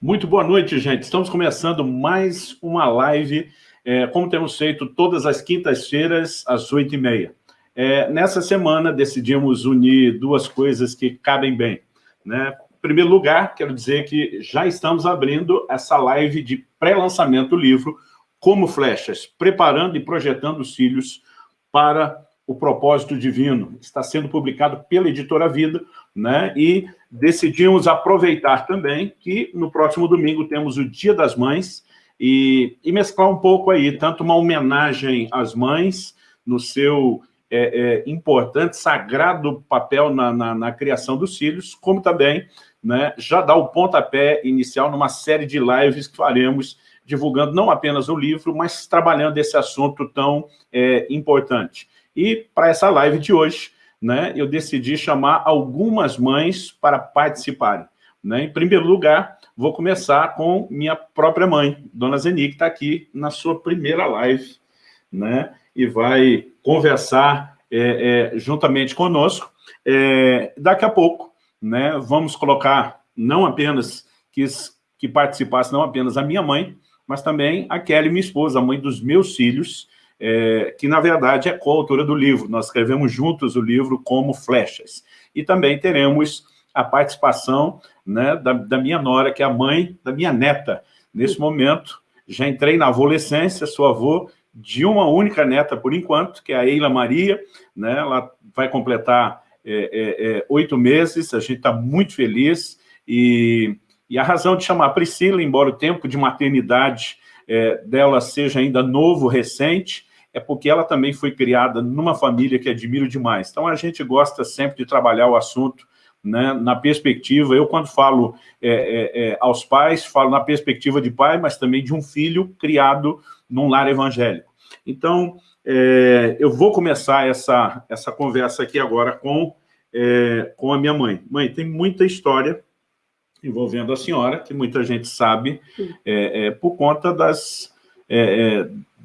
Muito boa noite, gente. Estamos começando mais uma live, é, como temos feito todas as quintas-feiras, às oito e meia. É, nessa semana, decidimos unir duas coisas que cabem bem. Né? Em primeiro lugar, quero dizer que já estamos abrindo essa live de pré-lançamento do livro Como Flechas, preparando e projetando os filhos para o propósito divino. Está sendo publicado pela Editora Vida, né? e decidimos aproveitar também que no próximo domingo temos o Dia das Mães, e, e mesclar um pouco aí, tanto uma homenagem às mães, no seu é, é, importante, sagrado papel na, na, na, criação dos filhos, como também né, já dar o pontapé inicial numa série de lives que faremos divulgando não apenas o livro, mas trabalhando esse assunto tão é, importante. E para essa live de hoje, né, eu decidi chamar algumas mães para participarem. Né? Em primeiro lugar, vou começar com minha própria mãe, Dona Zeni, que está aqui na sua primeira live, né? e vai conversar é, é, juntamente conosco. É, daqui a pouco, né, vamos colocar não apenas que, que participasse, não apenas a minha mãe, mas também a Kelly, minha esposa, a mãe dos meus filhos, é, que na verdade é coautora do livro. Nós escrevemos juntos o livro Como Flechas. E também teremos a participação né, da, da, minha nora, que é a mãe da minha neta. Nesse momento, já entrei na adolescência, sou avô de uma única neta por enquanto, que é a Eila Maria, né, ela vai completar é, é, é oito meses, a gente está muito feliz, e, e a razão de chamar Priscila, embora o tempo de maternidade é, dela seja ainda novo, recente, é porque ela também foi criada numa família que admiro demais. Então, a gente gosta sempre de trabalhar o assunto né, na perspectiva, eu quando falo é, é, é, aos pais, falo na perspectiva de pai, mas também de um filho criado num lar evangélico. Então, é, eu vou começar essa, essa conversa aqui agora com, é, com a minha mãe. Mãe, tem muita história envolvendo a senhora, que muita gente sabe, é, por conta das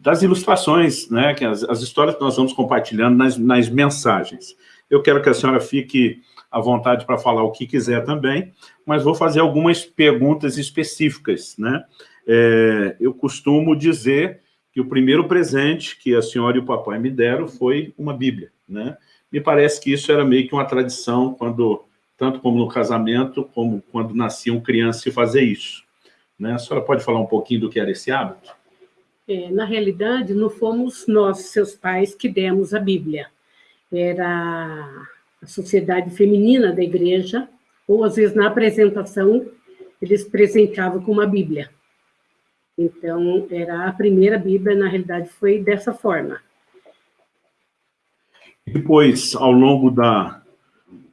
das ilustrações, né, que as, as, histórias que nós vamos compartilhando nas, nas mensagens. Eu quero que a senhora fique à vontade para falar o que quiser também, mas vou fazer algumas perguntas específicas. Né? É, eu costumo dizer que o primeiro presente que a senhora e o papai me deram foi uma Bíblia. Né? Me parece que isso era meio que uma tradição, quando, tanto como no casamento, como quando nasciam crianças, se fazer isso. Né? A senhora pode falar um pouquinho do que era esse hábito? É, na realidade, não fomos nós, seus pais, que demos a Bíblia. Era a sociedade feminina da igreja, ou às vezes na apresentação, eles presenteavam com uma Bíblia. Então, era a primeira Bíblia, na realidade, foi dessa forma. Depois, ao longo da,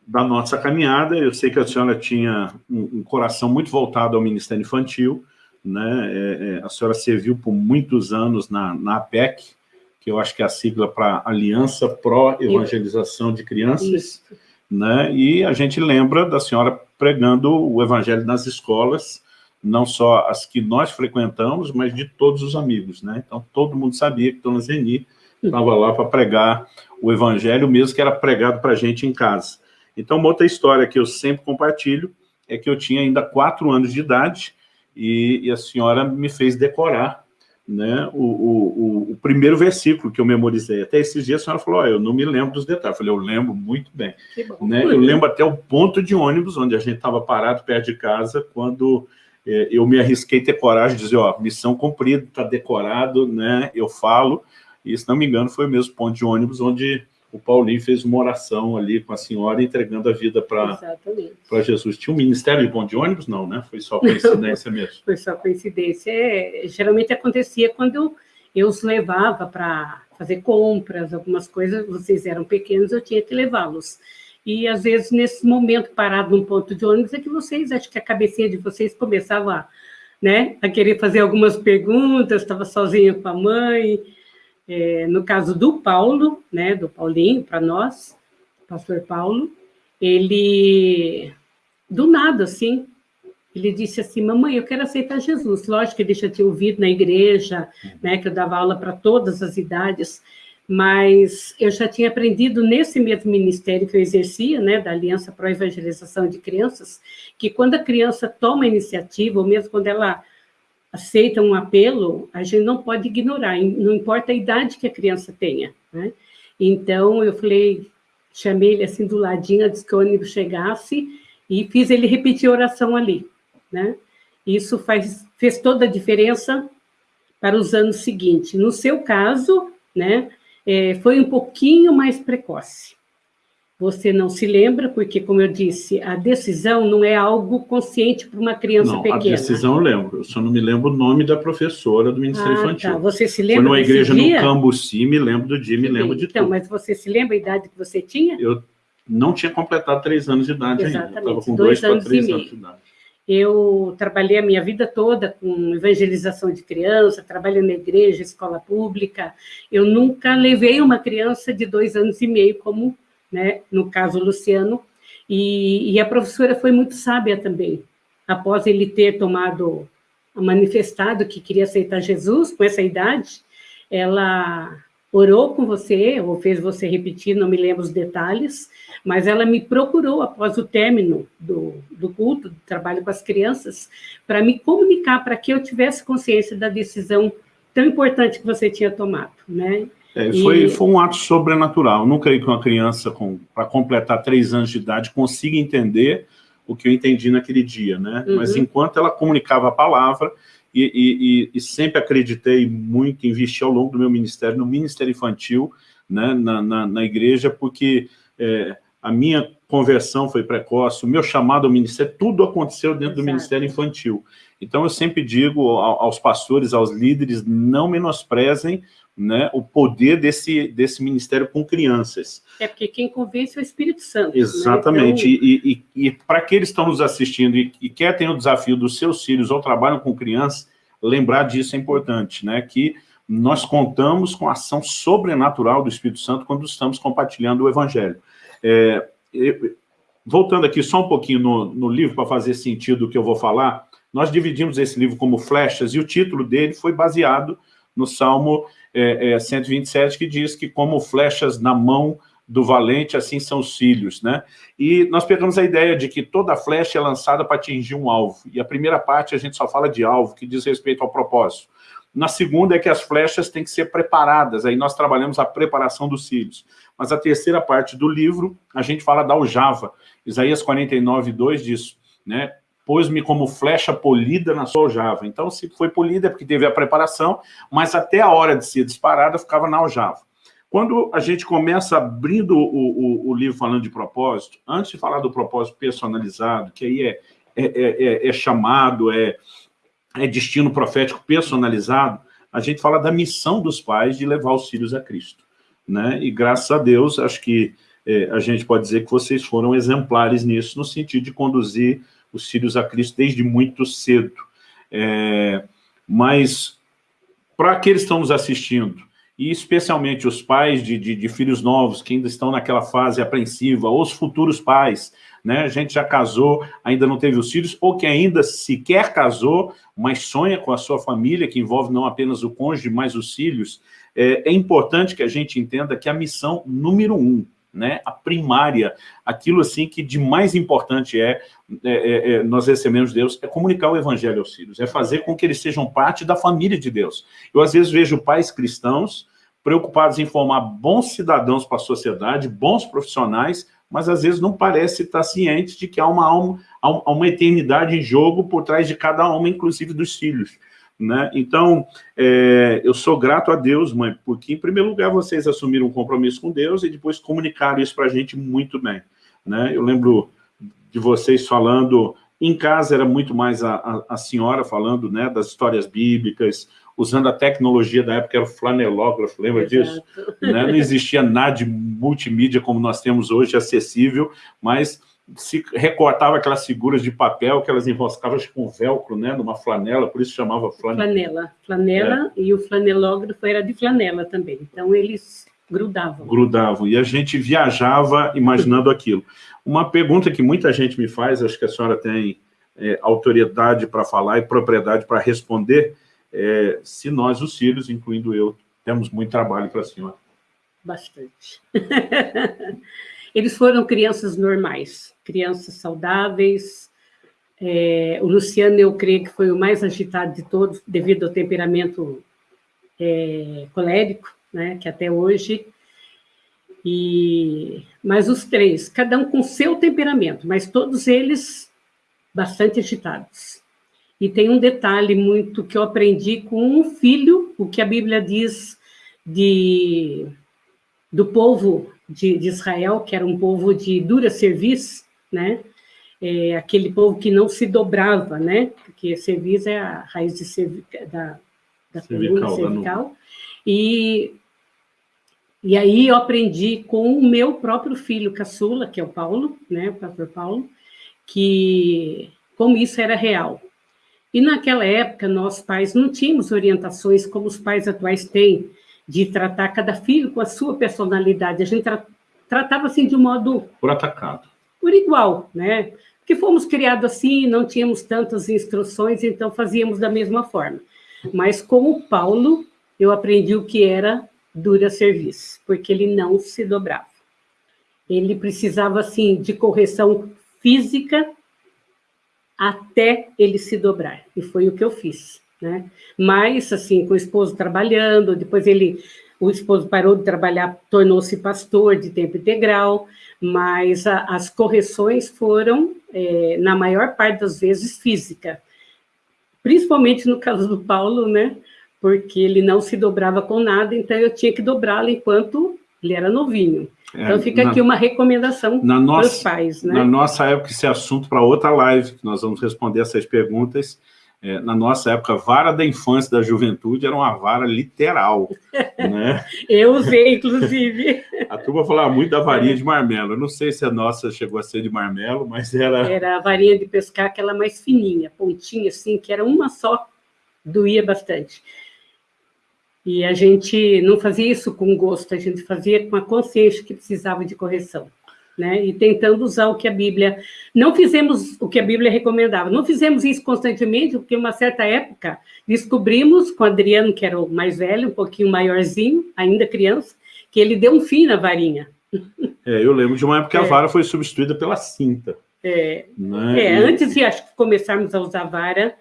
da nossa caminhada, eu sei que a senhora tinha um, um coração muito voltado ao Ministério Infantil, né? É, é, a senhora serviu por muitos anos na, na APEC, que eu acho que é a sigla para Aliança Pró-Evangelização de Crianças, né? e a gente lembra da senhora pregando o evangelho nas escolas, não só as que nós frequentamos, mas de todos os amigos. Né? Então, todo mundo sabia que Dona Zeni estava lá para pregar o evangelho, mesmo que era pregado para a gente em casa. Então, uma outra história que eu sempre compartilho é que eu tinha ainda quatro anos de idade, e, e a senhora me fez decorar né, o, o, o, primeiro versículo que eu memorizei. Até esses dias a senhora falou, oh, eu não me lembro dos detalhes. Eu falei, eu lembro muito bem. Né? Eu lembro até o ponto de ônibus, onde a gente estava parado perto de casa, quando é, eu me arrisquei ter coragem de dizer, ó, missão cumprida, está decorado, né, eu falo, e se não me engano foi o mesmo ponto de ônibus onde o Paulinho fez uma oração ali com a senhora, entregando a vida para Jesus. Tinha um ministério de ponto de ônibus? Não, né? Foi só coincidência mesmo. Foi só coincidência. É, geralmente acontecia quando eu os levava para fazer compras, algumas coisas, vocês eram pequenos, eu tinha que levá-los. E, às vezes, nesse momento parado num ponto de ônibus, é que vocês, acho que a cabecinha de vocês começava né, a querer fazer algumas perguntas, estava sozinha com a mãe, é, no caso do Paulo, né, do Paulinho, para nós, pastor Paulo, ele, do nada, assim, ele disse assim, mamãe, eu quero aceitar Jesus. Lógico que ele já tinha ouvido na igreja, né, que eu dava aula para todas as idades, mas eu já tinha aprendido nesse mesmo ministério que eu exercia, né, da Aliança para a Evangelização de Crianças, que quando a criança toma iniciativa, ou mesmo quando ela aceita um apelo, a gente não pode ignorar, não importa a idade que a criança tenha, né? Então, eu falei, chamei ele assim do ladinho, antes que o ônibus chegasse, e fiz ele repetir a oração ali, né? Isso faz, fez toda a diferença para os anos seguintes. No seu caso, né, é, foi um pouquinho mais precoce. Você não se lembra, porque, como eu disse, a decisão não é algo consciente para uma criança não, pequena. a decisão eu lembro, eu só não me lembro o nome da professora do Ministério ah, Infantil. Tá. Você se lembra Foi numa igreja dia? no Cambuci, me lembro do dia, me lembro de então, tudo. Então, mas você se lembra a idade que você tinha? Eu não tinha completado três anos de idade Exatamente, ainda. Estava com dois, dois anos três e anos meio. de idade. Eu trabalhei a minha vida toda com evangelização de criança, trabalhei na igreja, escola pública. Eu nunca levei uma criança de dois anos e meio, como né, no caso Luciano, e, e a professora foi muito sábia também. Após ele ter tomado, manifestado que queria aceitar Jesus com essa idade, ela orou com você, ou fez você repetir, não me lembro os detalhes, mas ela me procurou após o término do, do culto, do trabalho com as crianças, para me comunicar, para que eu tivesse consciência da decisão tão importante que você tinha tomado, né? É, foi, e... foi um ato sobrenatural. Eu não creio que uma criança, com, para completar três anos de idade, consiga entender o que eu entendi naquele dia, né? Uhum. Mas enquanto ela comunicava a palavra, e, e, e, sempre acreditei muito, investi ao longo do meu ministério, no Ministério Infantil, né, na, na, na igreja, porque é, a minha conversão foi precoce, o meu chamado ao ministério, tudo aconteceu dentro Exato. do Ministério Infantil. Então, eu sempre digo aos pastores, aos líderes, não menosprezem né, o poder desse, desse ministério com crianças. É porque quem convence é o Espírito Santo. Né? Exatamente. Né? Então... E, e, e para aqueles que estão nos assistindo e, e quer ter o desafio dos seus filhos ou trabalham com crianças, lembrar disso é importante, né? que nós contamos com a ação sobrenatural do Espírito Santo quando estamos compartilhando o Evangelho. É, voltando aqui só um pouquinho no, no livro, para fazer sentido o que eu vou falar, nós dividimos esse livro como flechas, e o título dele foi baseado no Salmo é, é, 127, que diz que como flechas na mão do valente, assim são os filhos, né? E nós pegamos a ideia de que toda flecha é lançada para atingir um alvo. E a primeira parte a gente só fala de alvo, que diz respeito ao propósito. Na segunda é que as flechas têm que ser preparadas, aí nós trabalhamos a preparação dos filhos. Mas a terceira parte do livro, a gente fala da aljava. Isaías 49, 2 diz, né? Pôs-me como flecha polida na sua aljava. Então, se foi polida é porque teve a preparação, mas até a hora de ser disparada ficava na aljava. Quando a gente começa abrindo o, o, o, livro falando de propósito, antes de falar do propósito personalizado, que aí é, é, é, é, é chamado, é, é destino profético personalizado, a gente fala da missão dos pais de levar os filhos a Cristo. Né? E graças a Deus, acho que é, a gente pode dizer que vocês foram exemplares nisso, no sentido de conduzir os filhos a Cristo desde muito cedo. É, mas, para aqueles que estão nos assistindo, e especialmente os pais de, de, de, filhos novos, que ainda estão naquela fase apreensiva, ou os futuros pais, né? a gente já casou, ainda não teve os filhos, ou que ainda sequer casou, mas sonha com a sua família, que envolve não apenas o cônjuge, mas os filhos, é, é importante que a gente entenda que a missão número um né, a primária, aquilo assim que de mais importante é, é, é, é, nós recebemos Deus, é comunicar o evangelho aos filhos, é fazer com que eles sejam parte da família de Deus. Eu às vezes vejo pais cristãos preocupados em formar bons cidadãos para a sociedade, bons profissionais, mas às vezes não parece estar ciente de que há uma, alma, há uma eternidade em jogo por trás de cada alma, inclusive dos filhos. Né? Então, é, eu sou grato a Deus, mãe, porque, em primeiro lugar, vocês assumiram um compromisso com Deus e depois comunicaram isso para a gente muito bem. Né? Eu lembro de vocês falando, em casa era muito mais a, a, a senhora falando né, das histórias bíblicas, usando a tecnologia da época, era o flanelógrafo, lembra disso? Né? Não existia nada de multimídia como nós temos hoje, acessível, mas se recortava aquelas figuras de papel que elas enroscavam com velcro, né, numa flanela, por isso chamava flanela. Flanela, flanela, é. e o flanelógrafo era de flanela também, então eles grudavam. Grudavam, e a gente viajava imaginando aquilo. Uma pergunta que muita gente me faz, acho que a senhora tem é, autoridade para falar e propriedade para responder, é, se nós, os filhos, incluindo eu, temos muito trabalho para a senhora. bastante. Eles foram crianças normais, crianças saudáveis. É, o Luciano, eu creio que foi o mais agitado de todos, devido ao temperamento é, colérico, né, que até hoje. E, mas os três, cada um com seu temperamento, mas todos eles bastante agitados. E tem um detalhe muito que eu aprendi com um filho, o que a Bíblia diz de, do povo de, de Israel, que era um povo de dura serviço, né? É, aquele povo que não se dobrava, né? Porque serviço é a raiz de cervi da, da cervical, coluna cervical. E, e aí eu aprendi com o meu próprio filho caçula, que é o Paulo, né? O pastor Paulo, que como isso era real. E naquela época, nós pais não tínhamos orientações como os pais atuais têm, de tratar cada filho com a sua personalidade. A gente tra tratava assim de um modo... Por atacado. Por igual, né? Porque fomos criados assim, não tínhamos tantas instruções, então fazíamos da mesma forma. Mas com o Paulo, eu aprendi o que era dura serviço, porque ele não se dobrava. Ele precisava, assim, de correção física até ele se dobrar. E foi o que eu fiz, né? Mas, assim, com o esposo trabalhando, depois ele, o esposo parou de trabalhar, tornou-se pastor de tempo integral, mas a, as correções foram, é, na maior parte das vezes, física. Principalmente no caso do Paulo, né? Porque ele não se dobrava com nada, então eu tinha que dobrá-lo enquanto ele era novinho. É, então fica na, aqui uma recomendação para os pais. Né? Na nossa época, esse assunto para outra live, que nós vamos responder essas perguntas. É, na nossa época, vara da infância e da juventude era uma vara literal. né? Eu usei, inclusive. a turma falava muito da varinha de marmelo. Eu não sei se a nossa chegou a ser de marmelo, mas era... Era a varinha de pescar, aquela mais fininha, pontinha assim, que era uma só, doía bastante. E a gente não fazia isso com gosto, a gente fazia com a consciência que precisava de correção. Né? E tentando usar o que a Bíblia... Não fizemos o que a Bíblia recomendava, não fizemos isso constantemente, porque uma certa época descobrimos, com o Adriano, que era o mais velho, um pouquinho maiorzinho, ainda criança, que ele deu um fim na varinha. É, eu lembro de uma época que a é. vara foi substituída pela cinta. É, né? é antes de acho, começarmos a usar vara,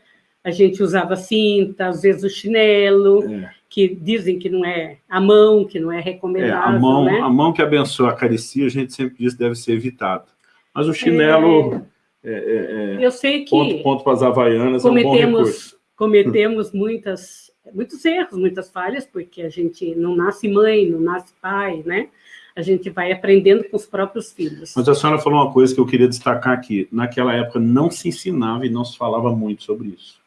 a gente usava cinta, às vezes o chinelo... É que dizem que não é a mão, que não é recomendável. É, a, mão, né? a mão que abençoa a caricia, a gente sempre diz deve ser evitada. Mas o chinelo... É, é, é eu sei que... Ponto, ponto para as havaianas cometemos, é recurso. Cometemos muitas, muitos erros, muitas falhas, porque a gente não nasce mãe, não nasce pai, né? A gente vai aprendendo com os próprios filhos. Mas a senhora falou uma coisa que eu queria destacar aqui. Naquela época não se ensinava e não se falava muito sobre isso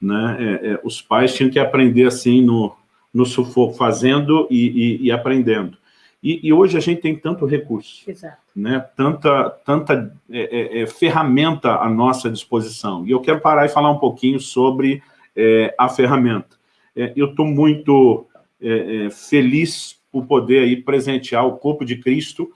né? É, é, os pais tinham que aprender assim no, no sufoco, fazendo e, e, e aprendendo. E, e, hoje a gente tem tanto recurso, Exato. né? tanta, tanta é, é, é ferramenta à nossa disposição. E eu quero parar e falar um pouquinho sobre é, a ferramenta. eu estou muito feliz por poder aí presentear o corpo de Cristo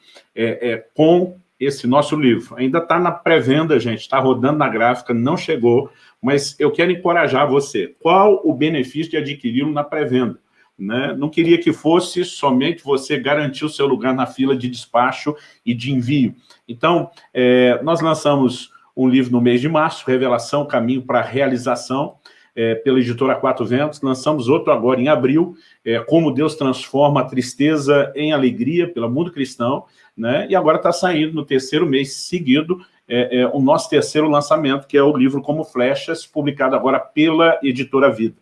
com esse nosso livro. Ainda está na pré-venda, gente, está rodando na gráfica, não chegou, mas eu quero encorajar você. Qual o benefício de adquiri-lo na pré-venda? Né? Não queria que fosse somente você garantir o seu lugar na fila de despacho e de envio. Então, é, nós lançamos um livro no mês de março, Revelação, Caminho para a Realização, é, pela editora Quatro Ventos, lançamos outro agora em abril, é, Como Deus Transforma a Tristeza em Alegria, pela Mundo Cristão, né? e agora está saindo no terceiro mês seguido, é, é, o nosso terceiro lançamento, que é o livro Como Flechas, publicado agora pela Editora Vida.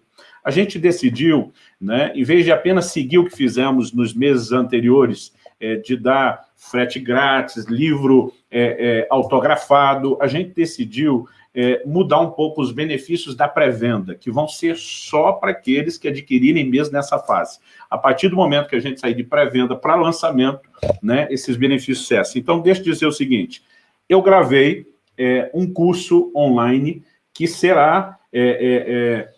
A gente decidiu, né, em vez de apenas seguir o que fizemos nos meses anteriores, é, de dar frete grátis, livro é, autografado, a gente decidiu é, mudar um pouco os benefícios da pré-venda, que vão ser só para aqueles que adquirirem mesmo nessa fase. A partir do momento que a gente sair de pré-venda para lançamento, né, esses benefícios cessam. Então, deixa eu dizer o seguinte, eu gravei é, um curso online que será, é, é, é,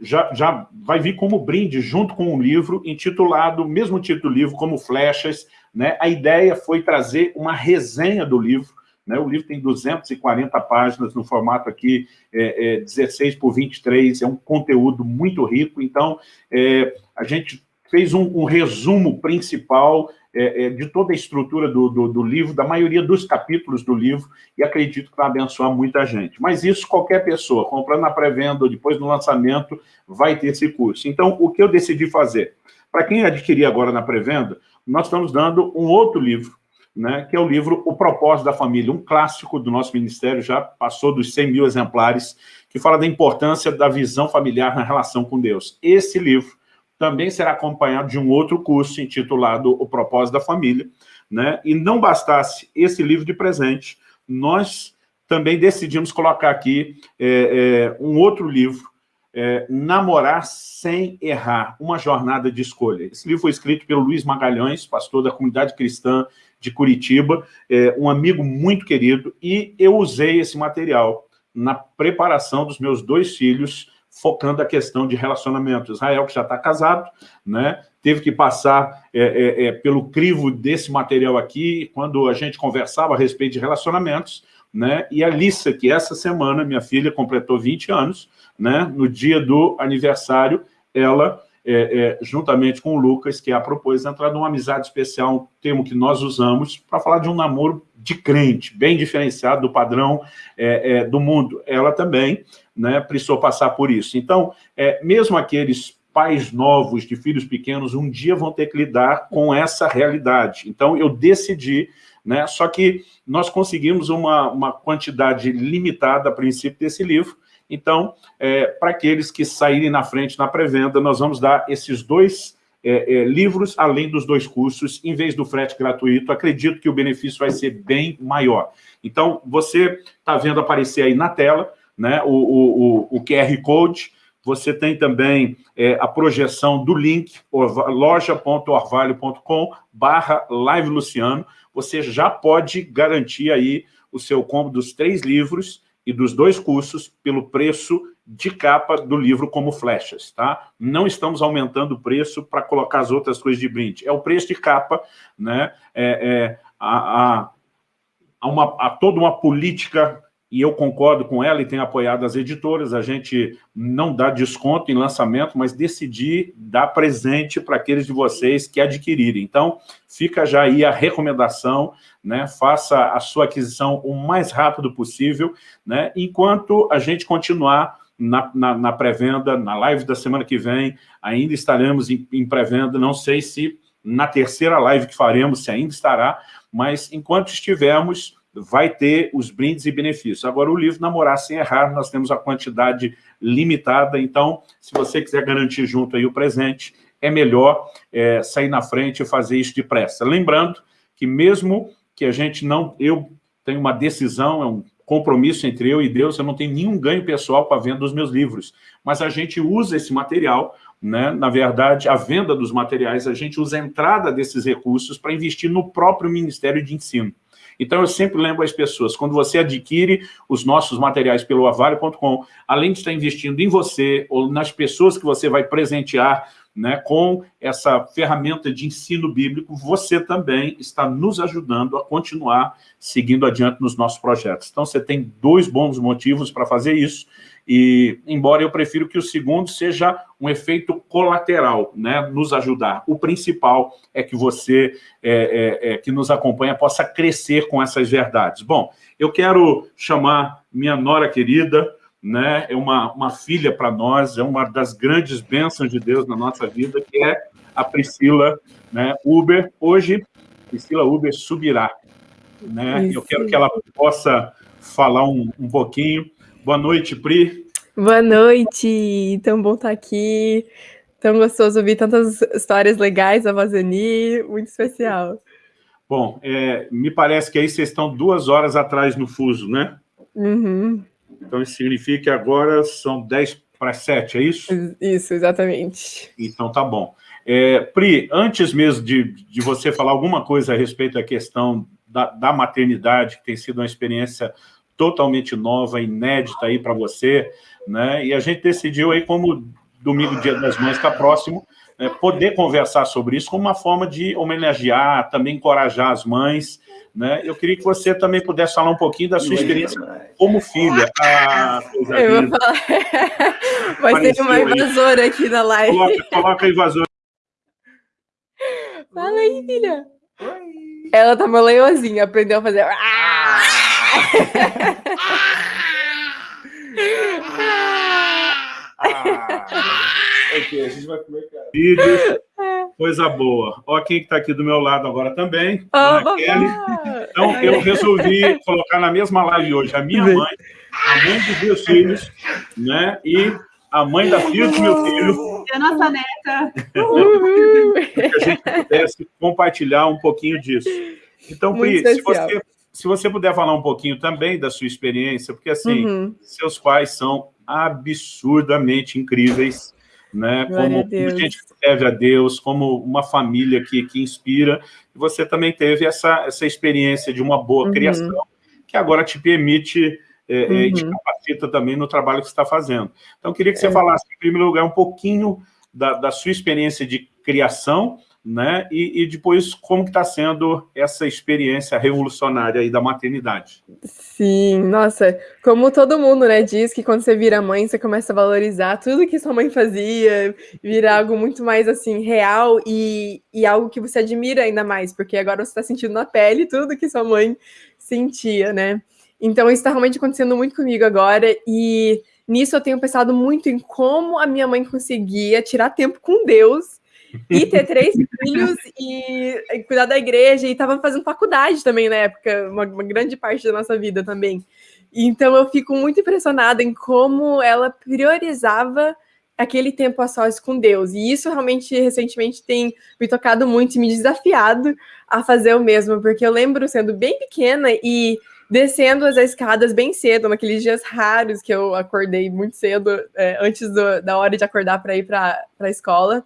já, já vai vir como brinde junto com um livro intitulado, mesmo título do livro, como Flechas. Né? A ideia foi trazer uma resenha do livro, né? O livro tem 240 páginas no formato aqui é, é 16 por 23, é um conteúdo muito rico, então é, a gente fez um, um resumo principal é, é, de toda a estrutura do, do, do, livro, da maioria dos capítulos do livro, e acredito que vai abençoar muita gente. Mas isso qualquer pessoa, comprando na pré-venda ou depois no lançamento, vai ter esse curso. Então, o que eu decidi fazer? Para quem adquirir agora na pré-venda, nós estamos dando um outro livro, né, que é o livro O Propósito da Família, um clássico do nosso ministério, já passou dos 100 mil exemplares, que fala da importância da visão familiar na relação com Deus. Esse livro também será acompanhado de um outro curso intitulado O Propósito da Família, né? e não bastasse esse livro de presente, nós também decidimos colocar aqui é, é, um outro livro, é, Namorar Sem Errar, uma jornada de escolha. Esse livro foi escrito pelo Luiz Magalhães, pastor da comunidade cristã de Curitiba, é, um amigo muito querido, e eu usei esse material na preparação dos meus dois filhos, focando a questão de relacionamento. Israel, que já está casado, né, teve que passar é, é, é, pelo crivo desse material aqui, quando a gente conversava a respeito de relacionamentos, né, e a Lissa, que essa semana, minha filha completou 20 anos, né, no dia do aniversário, ela é, é, juntamente com o Lucas, que é a propôs entrar numa amizade especial, um termo que nós usamos, para falar de um namoro de crente, bem diferenciado do padrão é, é, do mundo. Ela também né, precisou passar por isso. Então, é, mesmo aqueles pais novos de filhos pequenos, um dia vão ter que lidar com essa realidade. Então, eu decidi, né, só que nós conseguimos uma, uma quantidade limitada, a princípio, desse livro, então, é, para aqueles que saírem na frente na pré-venda, nós vamos dar esses dois é, é, livros, além dos dois cursos, em vez do frete gratuito. Acredito que o benefício vai ser bem maior. Então, você está vendo aparecer aí na tela né, o, o, o, QR Code, você tem também é, a projeção do link, loja.orvalho.com barra Live Luciano. Você já pode garantir aí o seu combo dos três livros e dos dois cursos pelo preço de capa do livro como flechas, tá? Não estamos aumentando o preço para colocar as outras coisas de brinde. É o preço de capa, né? É, é, há, há, uma, há toda uma política e eu concordo com ela e tenho apoiado as editoras, a gente não dá desconto em lançamento, mas decidi dar presente para aqueles de vocês que adquirirem. Então, fica já aí a recomendação, né? faça a sua aquisição o mais rápido possível, né? enquanto a gente continuar na, na, na pré-venda, na live da semana que vem, ainda estaremos em, em pré-venda, não sei se na terceira live que faremos, se ainda estará, mas enquanto estivermos vai ter os brindes e benefícios. Agora, o livro Namorar Sem Errar, nós temos a quantidade limitada, então, se você quiser garantir junto aí o presente, é melhor é, sair na frente e fazer isso depressa. Lembrando que mesmo que a gente não... Eu tenho uma decisão, é um compromisso entre eu e Deus, eu não tenho nenhum ganho pessoal com a venda dos meus livros, mas a gente usa esse material, né? na verdade, a venda dos materiais, a gente usa a entrada desses recursos para investir no próprio Ministério de Ensino. Então, eu sempre lembro às pessoas, quando você adquire os nossos materiais pelo avalio.com, além de estar investindo em você ou nas pessoas que você vai presentear né, com essa ferramenta de ensino bíblico, você também está nos ajudando a continuar seguindo adiante nos nossos projetos. Então, você tem dois bons motivos para fazer isso, e, embora eu prefiro que o segundo seja um efeito colateral, né, nos ajudar. O principal é que você, é, é, é, que nos acompanha, possa crescer com essas verdades. Bom, eu quero chamar minha nora querida, né, é uma, uma filha para nós, é uma das grandes bênçãos de Deus na nossa vida, que é a Priscila né, Uber. Hoje, Priscila Uber subirá. Né? Eu quero que ela possa falar um, um pouquinho Boa noite, Pri. Boa noite, tão bom estar aqui, tão gostoso ouvir tantas histórias legais da Vazani, muito especial. Bom, é, me parece que aí vocês estão duas horas atrás no fuso, né? Uhum. Então isso significa que agora são 10 para 7, é isso? Isso, exatamente. Então tá bom. É, Pri, antes mesmo de, de você falar alguma coisa a respeito da questão da, da maternidade, que tem sido uma experiência totalmente nova, inédita aí para você, né? E a gente decidiu aí, como domingo, dia das mães está próximo, né, poder conversar sobre isso como uma forma de homenagear, também encorajar as mães, né? Eu queria que você também pudesse falar um pouquinho da sua experiência como filha. Ah, Eu vou falar. Vai ter uma invasora aí. aqui na live. Coloca, coloca a invasora. Fala aí, filha. Oi. Ela tá uma leozinha, aprendeu a fazer. Ah! Ok, a gente vai comer Vídeos, coisa boa. Ó, quem que tá aqui do meu lado agora também, oh, Kelly. Então, eu resolvi colocar na mesma live hoje a minha mãe, a mãe dos meus filhos, né? E a mãe da filha do meu filho. E a nossa neta. que a gente pudesse compartilhar um pouquinho disso. Então, Pri, se você, se você puder falar um pouquinho também da sua experiência, porque, assim, uhum. seus pais são absurdamente incríveis, né? como, a gente serve a Deus, como uma família que, que inspira. E você também teve essa, essa experiência de uma boa uhum. criação, que agora te permite é, uhum. e te capacita também no trabalho que você está fazendo. Então, queria que você é. falasse, em primeiro lugar, um pouquinho da, da sua experiência de criação, né? E, e, depois como está sendo essa experiência revolucionária aí da maternidade. Sim, nossa, como todo mundo, né, diz que quando você vira mãe, você começa a valorizar tudo que sua mãe fazia, vira algo muito mais, assim, real e, e algo que você admira ainda mais, porque agora você está sentindo na pele tudo que sua mãe sentia, né? Então, isso está realmente acontecendo muito comigo agora e nisso eu tenho pensado muito em como a minha mãe conseguia tirar tempo com Deus e ter três filhos e, cuidar da igreja, e estava fazendo faculdade também na época, uma, uma, grande parte da nossa vida também. Então eu fico muito impressionada em como ela priorizava aquele tempo a sós com Deus. E isso realmente recentemente tem me tocado muito e me desafiado a fazer o mesmo, porque eu lembro sendo bem pequena e descendo as escadas bem cedo, naqueles dias raros que eu acordei muito cedo, é, antes do, da hora de acordar para ir para a escola.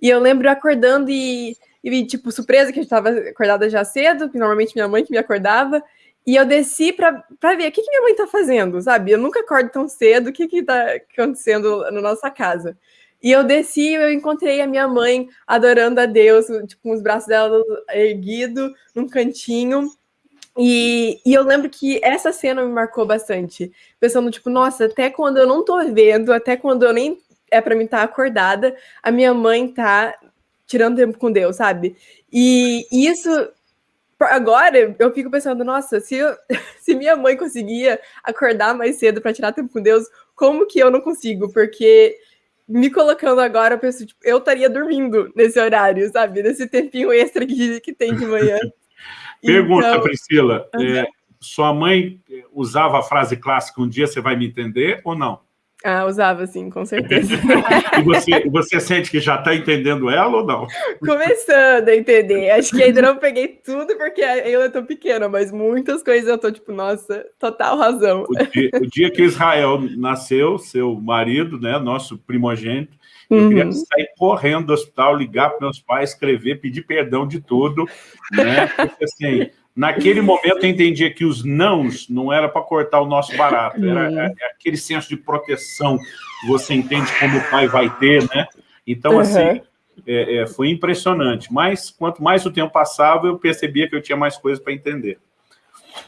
E eu lembro acordando e, e, tipo, surpresa que eu estava acordada já cedo, que normalmente minha mãe que me acordava. E eu desci para ver o que, que minha mãe está fazendo, sabe? Eu nunca acordo tão cedo, o que está acontecendo na nossa casa? E eu desci eu encontrei a minha mãe adorando a Deus, tipo, com os braços dela erguidos, num cantinho. E, e eu lembro que essa cena me marcou bastante. Pensando, tipo, nossa, até quando eu não tô vendo, até quando eu nem é para mim estar tá acordada, a minha mãe tá tirando tempo com Deus, sabe? E isso agora eu fico pensando, nossa, se, eu, se minha mãe conseguia acordar mais cedo para tirar tempo com Deus, como que eu não consigo? Porque me colocando agora, eu penso, tipo, eu estaria dormindo nesse horário, sabe? Nesse tempinho extra que, que tem de manhã. Pergunta, então... Priscila, é, sua mãe usava a frase clássica, um dia você vai me entender ou não? Ah, usava sim, com certeza. e você, você sente que já está entendendo ela ou não? Começando a entender. Acho que ainda não peguei tudo porque eu estou pequena, mas muitas coisas eu estou tipo, nossa, total razão. O dia, o dia que Israel nasceu, seu marido, né, nosso primogênito, eu uhum. queria sair correndo do hospital, ligar para meus pais, escrever, pedir perdão de tudo, né? Porque assim, Naquele momento eu entendia que os nãos não era para cortar o nosso barato, era uhum. É, é aquele senso de proteção que você entende como o pai vai ter, né? Então, uhum. assim, é, é, foi impressionante. Mas, quanto mais o tempo passava, eu percebia que eu tinha mais coisas para entender.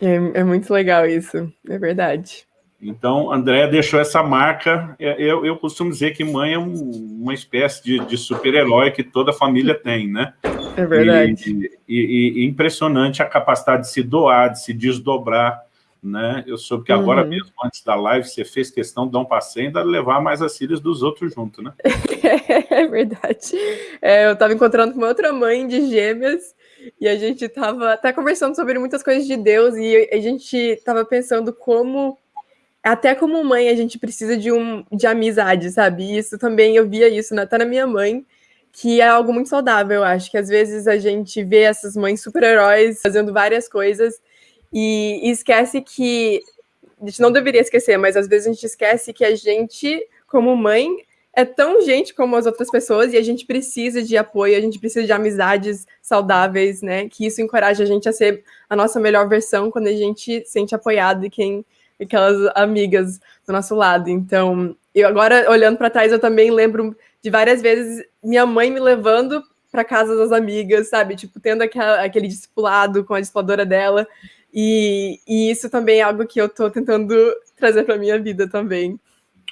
É, é, muito legal isso, é verdade. Então, André deixou essa marca. É, eu, eu costumo dizer que mãe é um, uma espécie de, de super-herói que toda família tem, né? É verdade. E, e, e, impressionante a capacidade de se doar, de se desdobrar, né? Eu soube que agora uhum. mesmo, antes da live, você fez questão de dar um passeio e ainda levar mais as filhas dos outros junto, né? é verdade. É, eu estava encontrando com uma outra mãe de gêmeas e a gente estava até conversando sobre muitas coisas de Deus e a gente estava pensando como até como mãe, a gente precisa de, um, de amizade, sabe? isso também, eu via isso até na minha mãe, que é algo muito saudável, eu acho, que às vezes a gente vê essas mães super-heróis fazendo várias coisas e, e esquece que, a gente não deveria esquecer, mas às vezes a gente esquece que a gente, como mãe, é tão gente como as outras pessoas e a gente precisa de apoio, a gente precisa de amizades saudáveis, né? Que isso encoraja a gente a ser a nossa melhor versão quando a gente se sente apoiado e quem aquelas amigas do nosso lado. Então, eu agora olhando para trás, eu também lembro de várias vezes minha mãe me levando para casa das amigas, sabe? Tipo, tendo aquela, aquele discipulado com a discipuladora dela. E, e isso também é algo que eu estou tentando trazer para minha vida também.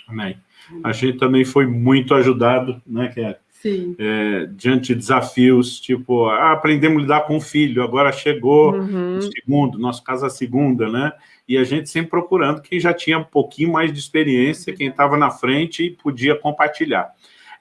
Amém. A gente também foi muito ajudado, né, que é é, diante de desafios, tipo, ah, aprendemos a lidar com o filho, agora chegou uhum. o segundo, nosso caso a segunda, né? E a gente sempre procurando quem já tinha um pouquinho mais de experiência, quem estava na frente e podia compartilhar.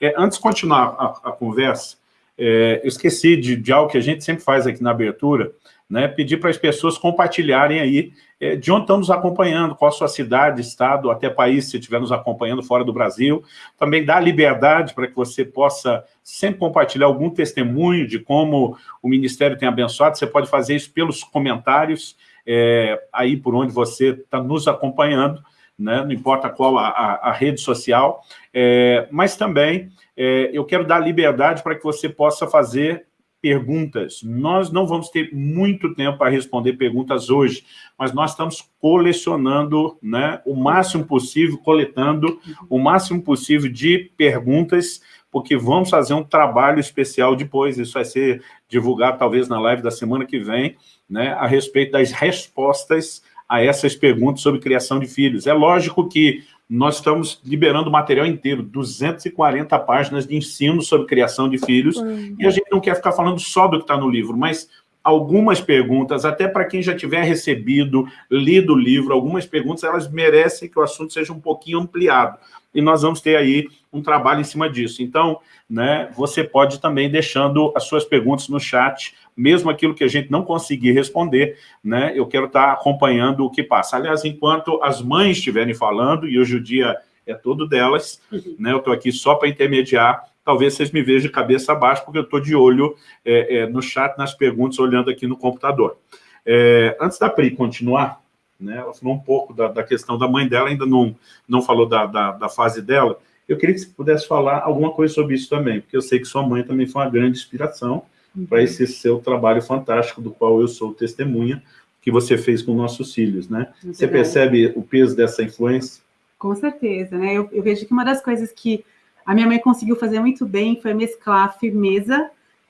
É, antes de continuar a, a conversa, é, eu esqueci de, de, algo que a gente sempre faz aqui na abertura, né, pedir para as pessoas compartilharem aí é, de onde estão nos acompanhando, qual a sua cidade, estado, até país, se estiver nos acompanhando fora do Brasil. Também dá liberdade para que você possa sempre compartilhar algum testemunho de como o Ministério tem abençoado. Você pode fazer isso pelos comentários, é, aí por onde você está nos acompanhando, né? não importa qual a, a, a rede social, é, mas também é, eu quero dar liberdade para que você possa fazer perguntas. Nós não vamos ter muito tempo para responder perguntas hoje, mas nós estamos colecionando né, o máximo possível, coletando o máximo possível de perguntas, porque vamos fazer um trabalho especial depois, isso vai ser divulgado talvez na live da semana que vem, né, a respeito das respostas a essas perguntas sobre criação de filhos. É lógico que nós estamos liberando o material inteiro, 240 páginas de ensino sobre criação de filhos, uhum. e a gente não quer ficar falando só do que está no livro, mas algumas perguntas, até para quem já tiver recebido, lido o livro, algumas perguntas, elas merecem que o assunto seja um pouquinho ampliado. E nós vamos ter aí um trabalho em cima disso. Então, né, você pode também deixando as suas perguntas no chat, mesmo aquilo que a gente não conseguir responder, né, eu quero estar acompanhando o que passa. Aliás, enquanto as mães estiverem falando, e hoje o dia é todo delas, uhum. né, eu estou aqui só para intermediar talvez vocês me vejam de cabeça abaixo, porque eu estou de olho é, é, no chat, nas perguntas, olhando aqui no computador. É, antes da Pri continuar, né, ela falou um pouco da, da, questão da mãe dela, ainda não, não falou da, da, da, fase dela, eu queria que você pudesse falar alguma coisa sobre isso também, porque eu sei que sua mãe também foi uma grande inspiração uhum. para esse seu trabalho fantástico, do qual eu sou testemunha, que você fez com nossos filhos, né? Você percebe o peso dessa influência? Com certeza, né? Eu, eu vejo que uma das coisas que a minha mãe conseguiu fazer muito bem foi mesclar firmeza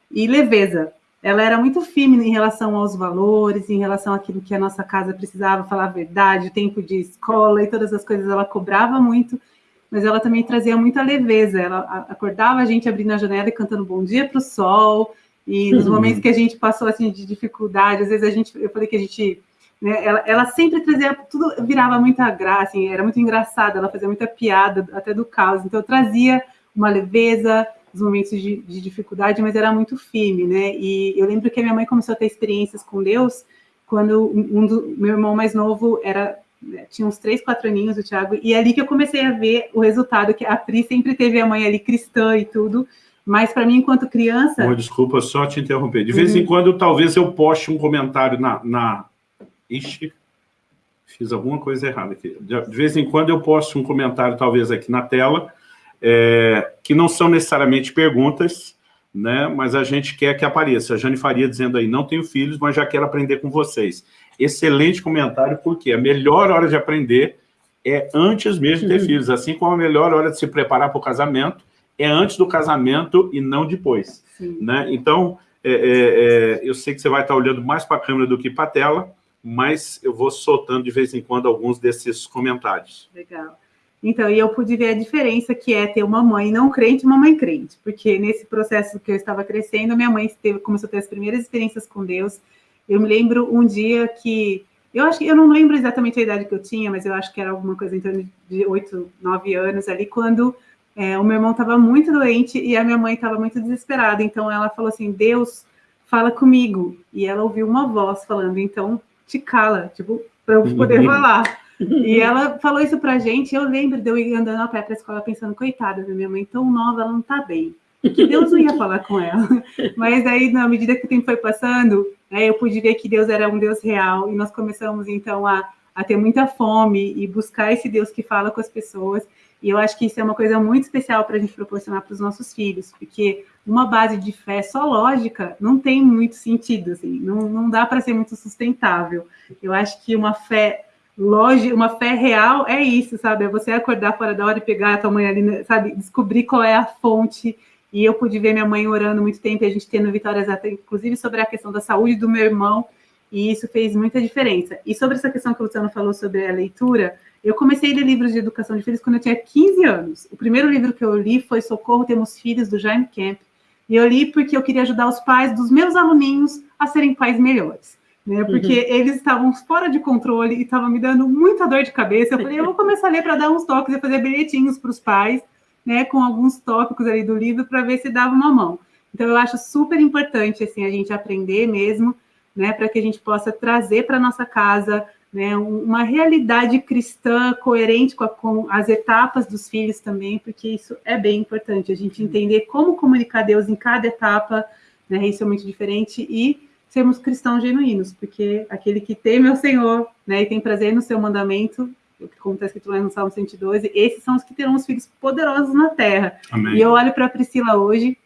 e leveza. Ela era muito firme em relação aos valores, em relação àquilo que a nossa casa precisava, falar a verdade, o tempo de escola e todas as coisas, ela cobrava muito, mas ela também trazia muita leveza. Ela acordava a gente abrindo a janela e cantando bom dia para o sol, e nos uhum. momentos que a gente passou assim de dificuldade, às vezes a gente, eu falei que a gente né, ela, ela, sempre trazia, tudo virava muita graça, assim, era muito engraçada, ela fazia muita piada, até do caos, então trazia uma leveza, os momentos de, de, dificuldade, mas era muito firme, né, e eu lembro que a minha mãe começou a ter experiências com Deus, quando um do meu irmão mais novo era né, tinha uns três, quatro aninhos, o Thiago, e é ali que eu comecei a ver o resultado, que a Pri sempre teve a mãe ali cristã e tudo, mas para mim, enquanto criança... Oh, desculpa, só te interromper. De vez uhum. em quando, talvez eu poste um comentário na, na, Ixi, fiz alguma coisa errada aqui. De vez em quando eu posto um comentário, talvez aqui na tela, é, que não são necessariamente perguntas, né, mas a gente quer que apareça. A Jane Faria dizendo aí, não tenho filhos, mas já quero aprender com vocês. Excelente comentário, porque a melhor hora de aprender é antes mesmo de ter uhum. filhos, assim como a melhor hora de se preparar para o casamento é antes do casamento e não depois. Né? Então, é, é, é, eu sei que você vai estar olhando mais para a câmera do que para a tela, mas eu vou soltando de vez em quando alguns desses comentários. Legal. Então, e eu pude ver a diferença que é ter uma mãe não crente e uma mãe crente, porque nesse processo que eu estava crescendo, minha mãe teve, começou a ter as primeiras experiências com Deus. Eu me lembro um dia que, eu acho que, eu não lembro exatamente a idade que eu tinha, mas eu acho que era alguma coisa em torno de oito, nove anos ali, quando é, o meu irmão estava muito doente e a minha mãe estava muito desesperada. Então, ela falou assim, Deus, fala comigo. E ela ouviu uma voz falando, então, te cala, tipo, para eu poder uhum. falar. E ela falou isso pra gente, eu lembro de eu ir andando a pé pra escola pensando, coitada da minha mãe, tão nova, ela não tá bem. Que Deus não ia falar com ela. Mas aí, na medida que o tempo foi passando, né, eu pude ver que Deus era um Deus real, e nós começamos, então, a, a ter muita fome e buscar esse Deus que fala com as pessoas. E eu acho que isso é uma coisa muito especial para a gente proporcionar para os nossos filhos, porque uma base de fé só lógica não tem muito sentido, assim, não, não dá para ser muito sustentável. Eu acho que uma fé lógica, uma fé real é isso, sabe? É você acordar fora da hora e pegar a tua mãe ali, sabe? Descobrir qual é a fonte. E eu pude ver minha mãe orando muito tempo e a gente tendo vitórias até, inclusive, sobre a questão da saúde do meu irmão. E isso fez muita diferença. E sobre essa questão que o Luciano falou sobre a leitura, eu comecei a ler livros de educação de filhos quando eu tinha 15 anos. O primeiro livro que eu li foi Socorro Temos Filhos, do Jaime Camp. E eu li porque eu queria ajudar os pais dos meus aluninhos a serem pais melhores. Né, porque uhum. eles estavam fora de controle e estavam me dando muita dor de cabeça. Eu falei, eu vou começar a ler para dar uns toques e fazer bilhetinhos para os pais, né, com alguns tópicos ali do livro para ver se dava uma mão. Então eu acho super importante assim a gente aprender mesmo, né, para que a gente possa trazer para nossa casa né, uma realidade cristã coerente com, a, com, as etapas dos filhos também, porque isso é bem importante, a gente entender como comunicar Deus em cada etapa, né, isso é muito diferente, e sermos cristãos genuínos, porque aquele que teme ao Senhor né, e tem prazer no seu mandamento, como está escrito lá no Salmo 112, esses são os que terão os filhos poderosos na terra. Amém. E eu olho para a Priscila hoje,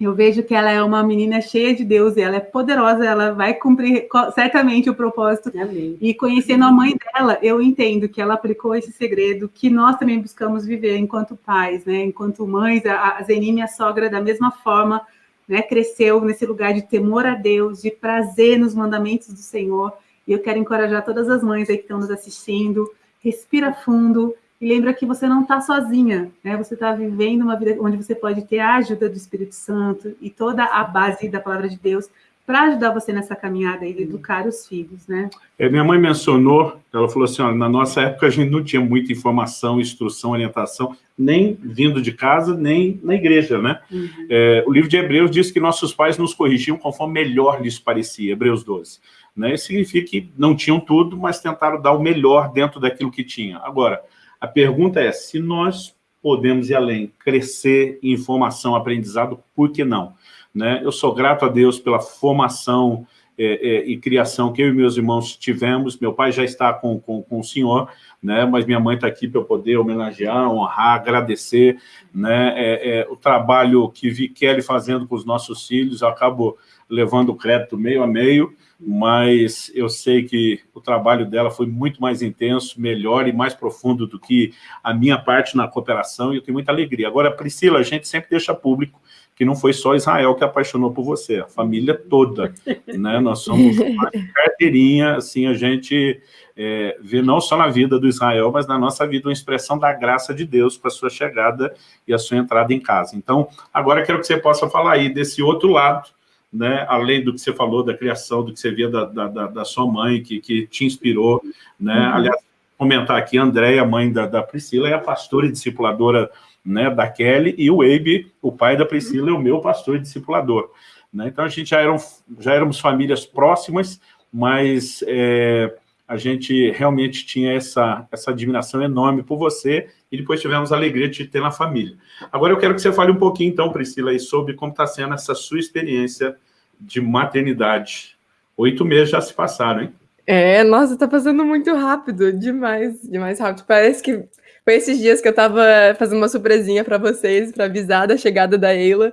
eu vejo que ela é uma menina cheia de Deus, e ela é poderosa, ela vai cumprir certamente o propósito. Amém. E conhecendo a mãe dela, eu entendo que ela aplicou esse segredo que nós também buscamos viver enquanto pais, né? Enquanto mães, a Zeni, minha sogra, da mesma forma, né, cresceu nesse lugar de temor a Deus, de prazer nos mandamentos do Senhor. E eu quero encorajar todas as mães aí que estão nos assistindo, respira fundo, e lembra que você não está sozinha, né? Você está vivendo uma vida onde você pode ter a ajuda do Espírito Santo e toda a base da palavra de Deus para ajudar você nessa caminhada e de educar os filhos, né? É, minha mãe mencionou, ela falou assim, ó, na nossa época a gente não tinha muita informação, instrução, orientação, nem vindo de casa, nem na igreja, né? Uhum. É, o livro de Hebreus diz que nossos pais nos corrigiam conforme melhor lhes parecia, Hebreus 12. Né? Isso significa que não tinham tudo, mas tentaram dar o melhor dentro daquilo que tinha. Agora, a pergunta é, se nós podemos ir além, crescer em informação, aprendizado, por que não? Né? Eu sou grato a Deus pela formação é, é, e criação que eu e meus irmãos tivemos. Meu pai já está com, com, com o senhor, né? mas minha mãe está aqui para eu poder homenagear, honrar, agradecer né? É, é, o trabalho que vi Kelly fazendo com os nossos filhos. Eu acabo levando o crédito meio a meio, mas eu sei que o trabalho dela foi muito mais intenso, melhor e mais profundo do que a minha parte na cooperação, e eu tenho muita alegria. Agora, Priscila, a gente sempre deixa público que não foi só Israel que apaixonou por você, a família toda, né? Nós somos uma carteirinha, assim, a gente é, vê não só na vida do Israel, mas na nossa vida uma expressão da graça de Deus para a sua chegada e a sua entrada em casa. Então, agora quero que você possa falar aí desse outro lado, né, além do que você falou da criação, do que você via da, da, da sua mãe, que, que te inspirou, né, uhum. aliás, comentar aqui, a Andréia, mãe da, da Priscila, é a pastora e discipuladora né, da Kelly, e o Abe, o pai da Priscila, é o meu pastor e discipulador. Né? Então, a gente já, eram, já éramos famílias próximas, mas é, a gente realmente tinha essa, essa admiração enorme por você, e depois tivemos a alegria de te ter na família. Agora eu quero que você fale um pouquinho, então, Priscila, sobre como está sendo essa sua experiência de maternidade. Oito meses já se passaram, hein? É, nossa, tá passando muito rápido, demais, demais rápido. Parece que foi esses dias que eu tava fazendo uma surpresinha para vocês, para avisar da chegada da Eila,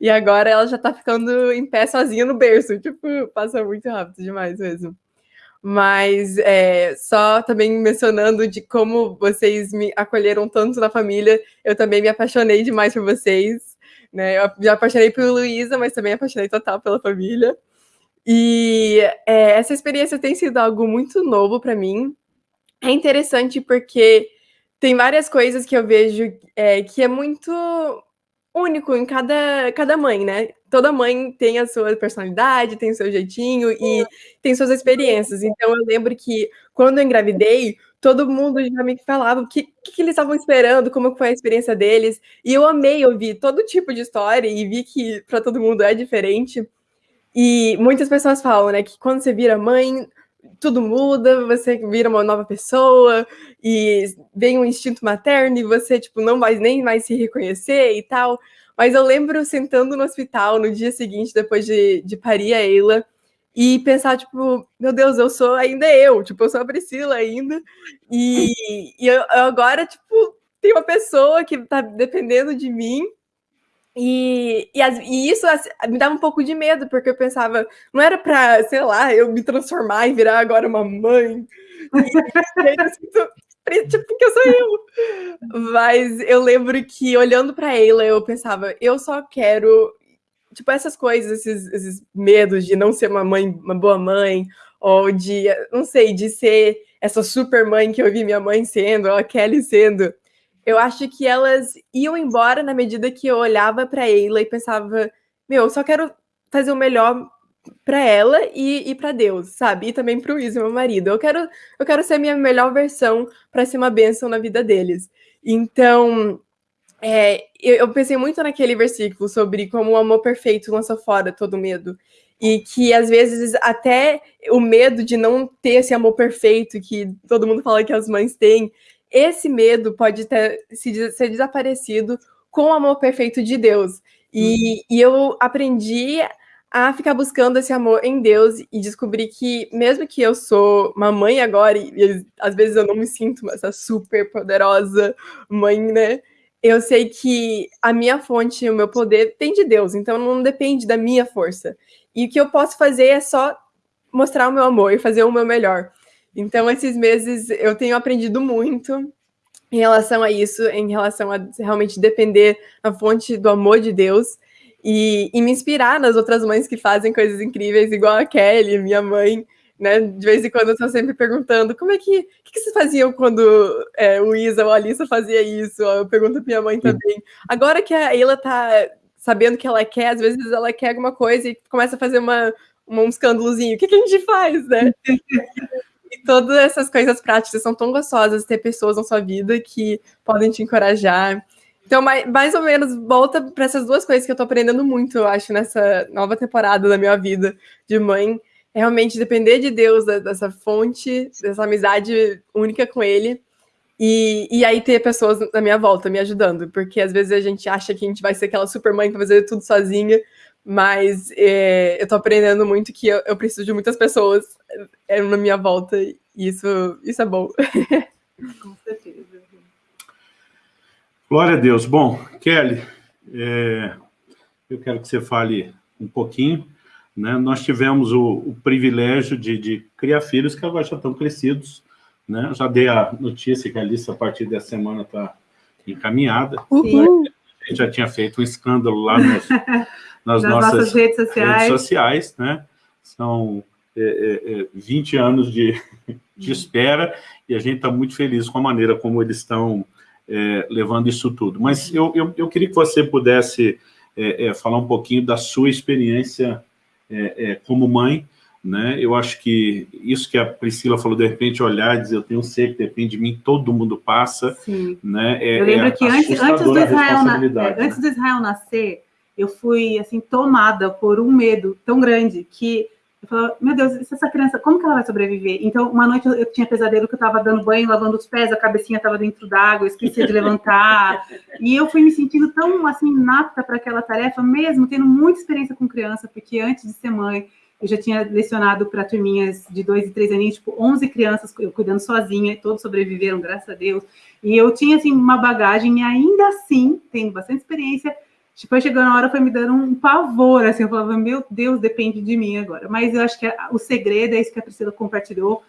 e agora ela já tá ficando em pé sozinha no berço. Tipo, passa muito rápido demais mesmo. Mas é, só também mencionando de como vocês me acolheram tanto na família, eu também me apaixonei demais por vocês. Né? Eu me apaixonei por Luísa, mas também apaixonei total pela família. E é, essa experiência tem sido algo muito novo para mim. É interessante porque tem várias coisas que eu vejo é, que é muito único em cada, cada mãe, né? Toda mãe tem a sua personalidade, tem o seu jeitinho e tem suas experiências. Então, eu lembro que quando eu engravidei, todo mundo já me falava o que, que, eles estavam esperando, como foi a experiência deles. E eu amei ouvir todo tipo de história e vi que para todo mundo é diferente. E muitas pessoas falam, né, que quando você vira mãe, tudo muda, você vira uma nova pessoa e vem um instinto materno e você, tipo, não vai nem mais se reconhecer e tal. Mas eu lembro sentando no hospital no dia seguinte, depois de, de parir a Eila, e pensar, tipo, meu Deus, eu sou ainda eu, tipo, eu sou a Priscila ainda, e, e eu, agora, tipo, tem uma pessoa que tá dependendo de mim, e, e, as, e, isso assim, me dava um pouco de medo, porque eu pensava, não era pra, sei lá, eu me transformar e virar agora uma mãe. E, tipo, porque eu sou eu. Mas eu lembro que, olhando pra ela, eu pensava, eu só quero. Tipo, essas coisas, esses, esses medos de não ser uma mãe, uma boa mãe, ou de, não sei, de ser essa super mãe que eu vi minha mãe sendo, ou a Kelly sendo. Eu acho que elas iam embora na medida que eu olhava para ela e pensava, meu, eu só quero fazer o melhor para ela e, e para Deus, sabe? E também para o Isa, meu marido. Eu quero, eu quero ser a minha melhor versão para ser uma bênção na vida deles. Então, é, eu, eu, pensei muito naquele versículo sobre como o amor perfeito lança fora todo medo. E que às vezes até o medo de não ter esse amor perfeito que todo mundo fala que as mães têm, esse medo pode ter, se, ser desaparecido com o amor perfeito de Deus. E, uhum. e eu aprendi a ficar buscando esse amor em Deus e descobrir que, mesmo que eu sou uma mãe agora, e, e às vezes eu não me sinto essa super poderosa mãe, né? Eu sei que a minha fonte, o meu poder, tem de Deus, então não depende da minha força. E o que eu posso fazer é só mostrar o meu amor e fazer o meu melhor. Então, esses meses eu tenho aprendido muito em relação a isso, em relação a realmente depender da fonte do amor de Deus e, e, me inspirar nas outras mães que fazem coisas incríveis, igual a Kelly, minha mãe, né? De vez em quando eu estou sempre perguntando como é que, que, que vocês faziam quando é, o Isa ou a Alissa fazia isso? Eu pergunto para minha mãe também. Agora que a Ela tá sabendo que ela quer, às vezes ela quer alguma coisa e começa a fazer uma, uma um escândalozinho. O que, que a gente faz, né? Todas essas coisas práticas são tão gostosas ter pessoas na sua vida que podem te encorajar. Então, mais, mais ou menos, volta para essas duas coisas que eu estou aprendendo muito, eu acho, nessa nova temporada da minha vida de mãe. É realmente depender de Deus, dessa fonte, dessa amizade única com Ele. E, e aí ter pessoas na minha volta me ajudando, porque às vezes a gente acha que a gente vai ser aquela super mãe que vai fazer tudo sozinha, mas é, eu tô aprendendo muito que eu, eu preciso de muitas pessoas é, na minha volta, e isso, isso é bom. Com certeza. Glória a Deus. Bom, Kelly, é, eu quero que você fale um pouquinho. Né? Nós tivemos o, o privilégio de, de, criar filhos que agora já estão crescidos. Né? Já dei a notícia que a lista, a partir dessa semana, está encaminhada. Uhum. A gente já tinha feito um escândalo lá nos, nas, nas nossas, nossas, redes sociais. Redes sociais né? São é, é, 20 é, anos de, de espera e a gente está muito feliz com a maneira como eles estão é, levando isso tudo. Mas eu, eu, eu, queria que você pudesse é, é, falar um pouquinho da sua experiência é, como mãe, né? Eu acho que isso que a Priscila falou, de repente olhar e dizer, eu tenho ser que depende de mim, todo mundo passa, Sim. né? É, eu lembro que antes, antes, do Israel na, antes do Israel nascer, eu fui, assim, tomada por um medo tão grande que eu falava, meu Deus, essa criança, como que ela vai sobreviver? Então, uma noite eu, eu tinha pesadelo que eu estava dando banho, lavando os pés, a cabecinha estava dentro d'água, esquecia de levantar. e eu fui me sentindo tão, assim, nata para aquela tarefa, mesmo tendo muita experiência com criança, porque antes de ser mãe, eu já tinha lecionado para turminhas de dois e três aninhos, tipo, 11 crianças eu cuidando sozinha, e todos sobreviveram, graças a Deus. E eu tinha, assim, uma bagagem, e ainda assim, tendo bastante experiência, Tipo, chegou na hora, foi me dando um pavor, assim, eu falava, meu Deus, depende de mim agora. Mas eu acho que o segredo é isso que a Priscila compartilhou.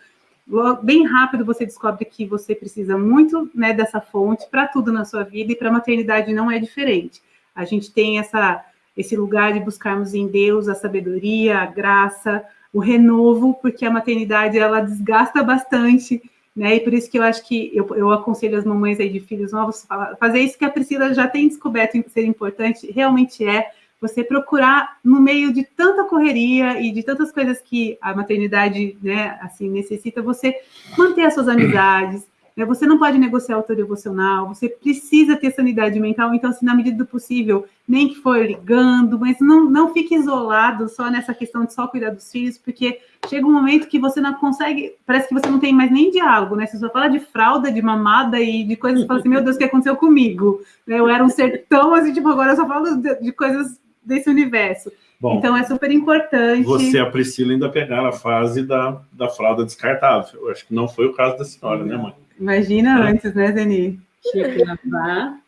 Bem rápido você descobre que você precisa muito né, dessa fonte para tudo na sua vida e para a maternidade não é diferente. A gente tem essa, esse lugar de buscarmos em Deus a sabedoria, a graça, o renovo, porque a maternidade ela desgasta bastante né? E por isso que eu acho que eu, eu aconselho as mamães aí de filhos novos fazer isso que a Priscila já tem descoberto ser importante, realmente é você procurar no meio de tanta correria e de tantas coisas que a maternidade, né, assim, necessita, você manter as suas amizades? Você não pode negociar autodevocional, você precisa ter sanidade mental, então, assim, na medida do possível, nem que for ligando, mas não, não fique isolado só nessa questão de só cuidar dos filhos, porque chega um momento que você não consegue, parece que você não tem mais nem diálogo, né? Você só fala de fralda, de mamada e de coisas que fala assim, meu Deus, o que aconteceu comigo? Eu era um ser tão assim, tipo, agora eu só falo de, de coisas desse universo. Bom, então é super importante. Você, a Priscila, ainda pegar a fase da, da fralda descartável. Eu acho que não foi o caso da senhora, né, mãe? Imagina é. antes, né, Zeni? Tinha que lavar.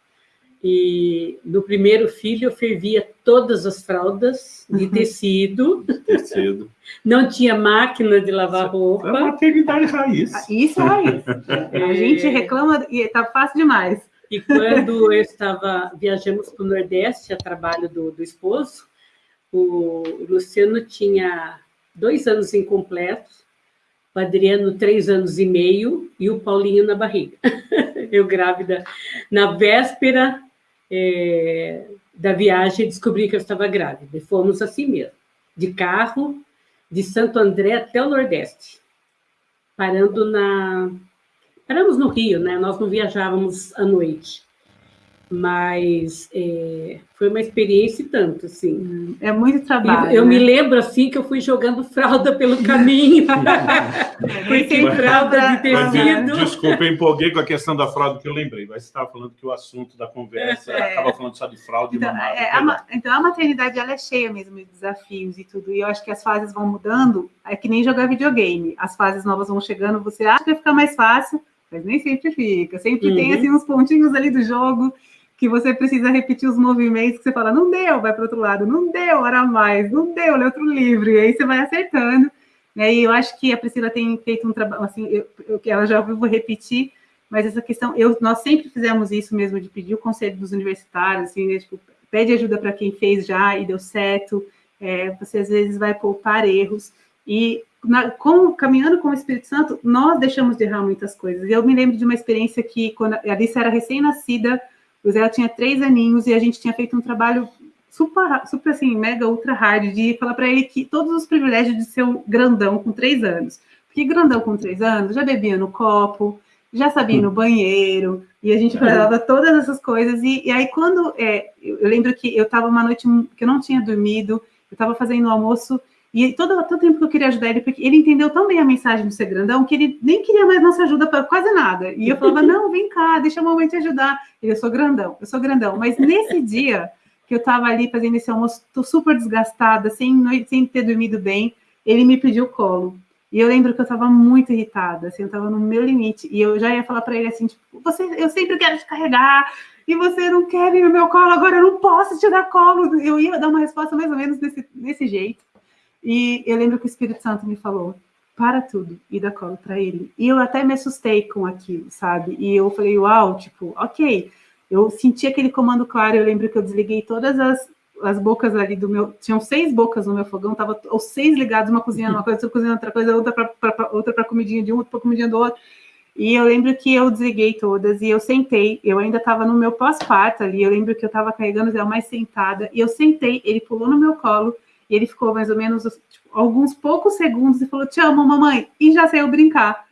E no primeiro filho eu fervia todas as fraldas de uhum. tecido. tecido. Não tinha máquina de lavar roupa. É maternidade raiz. Ah, isso é raiz. É... A gente reclama e tá fácil demais. E quando eu estava, viajamos para o Nordeste a trabalho do, do esposo, o Luciano tinha dois anos incompletos, o Adriano três anos e meio e o Paulinho na barriga. eu grávida na véspera é, da viagem, descobri que eu estava grávida. E fomos assim mesmo, de carro, de Santo André até o Nordeste, parando na... Paramos no Rio, né? Nós não viajávamos à noite mas é, foi uma experiência tanto, assim. É muito trabalho. Eu, eu né? me lembro, assim, que eu fui jogando fralda pelo caminho. Porque fralda de tecido... Desculpa, eu empolguei com a questão da fralda, que eu lembrei, mas você estava falando que o assunto da conversa estava é. falando só de fralda então, e mamada. É, a, então, a maternidade, ela é cheia mesmo de desafios e tudo, e eu acho que as fases vão mudando, é que nem jogar videogame. As fases novas vão chegando, você acha que vai ficar mais fácil, mas nem sempre fica. Sempre uhum. tem, assim, uns pontinhos ali do jogo que você precisa repetir os movimentos que você fala, não deu, vai para outro lado, não deu, hora mais, não deu, lê outro livro, e aí você vai acertando. Né? E eu acho que a Priscila tem feito um trabalho, assim, eu, eu, ela já ouviu, vou repetir, mas essa questão, eu, nós sempre fizemos isso mesmo, de pedir o conselho dos universitários, assim, né? tipo, pede ajuda para quem fez já e deu certo, é, você às vezes vai poupar erros, e na, com, caminhando com o Espírito Santo, nós deixamos de errar muitas coisas. Eu me lembro de uma experiência que, quando a Alice era recém-nascida, o Zé tinha três aninhos e a gente tinha feito um trabalho super, super assim, mega ultra hard de falar para ele que todos os privilégios de ser um grandão com três anos. Porque grandão com três anos já bebia no copo, já sabia no banheiro, e a gente falava todas essas coisas. E, e aí, quando é, eu lembro que eu estava uma noite que eu não tinha dormido, eu estava fazendo o almoço e todo, todo tempo que eu queria ajudar ele, porque ele entendeu tão bem a mensagem do ser grandão que ele nem queria mais nossa ajuda para quase nada. E eu falava, não, vem cá, deixa a mamãe te ajudar. Ele, eu sou grandão, eu sou grandão. Mas nesse dia que eu estava ali fazendo esse almoço, tô super desgastada, sem, noite, sem ter dormido bem, ele me pediu colo. E eu lembro que eu estava muito irritada, assim, eu estava no meu limite. E eu já ia falar para ele assim, tipo, você, eu sempre quero te carregar, e você não quer vir no meu colo, agora eu não posso te dar colo. Eu ia dar uma resposta mais ou menos desse, desse jeito. E eu lembro que o Espírito Santo me falou, para tudo e dá colo para ele. E eu até me assustei com aquilo, sabe? E eu falei, uau, tipo, ok. Eu senti aquele comando claro, eu lembro que eu desliguei todas as, as bocas ali do meu... Tinham seis bocas no meu fogão, tava os seis ligados, uma cozinhando uma coisa, outra cozinhando outra coisa, outra para outra para comidinha de um, outra para comidinha do outro. E eu lembro que eu desliguei todas e eu sentei, eu ainda estava no meu pós-parto ali, eu lembro que eu estava carregando ela mais sentada, e eu sentei, ele pulou no meu colo, e ele ficou mais ou menos tipo, alguns poucos segundos e falou: Te amo, mamãe, e já saiu brincar.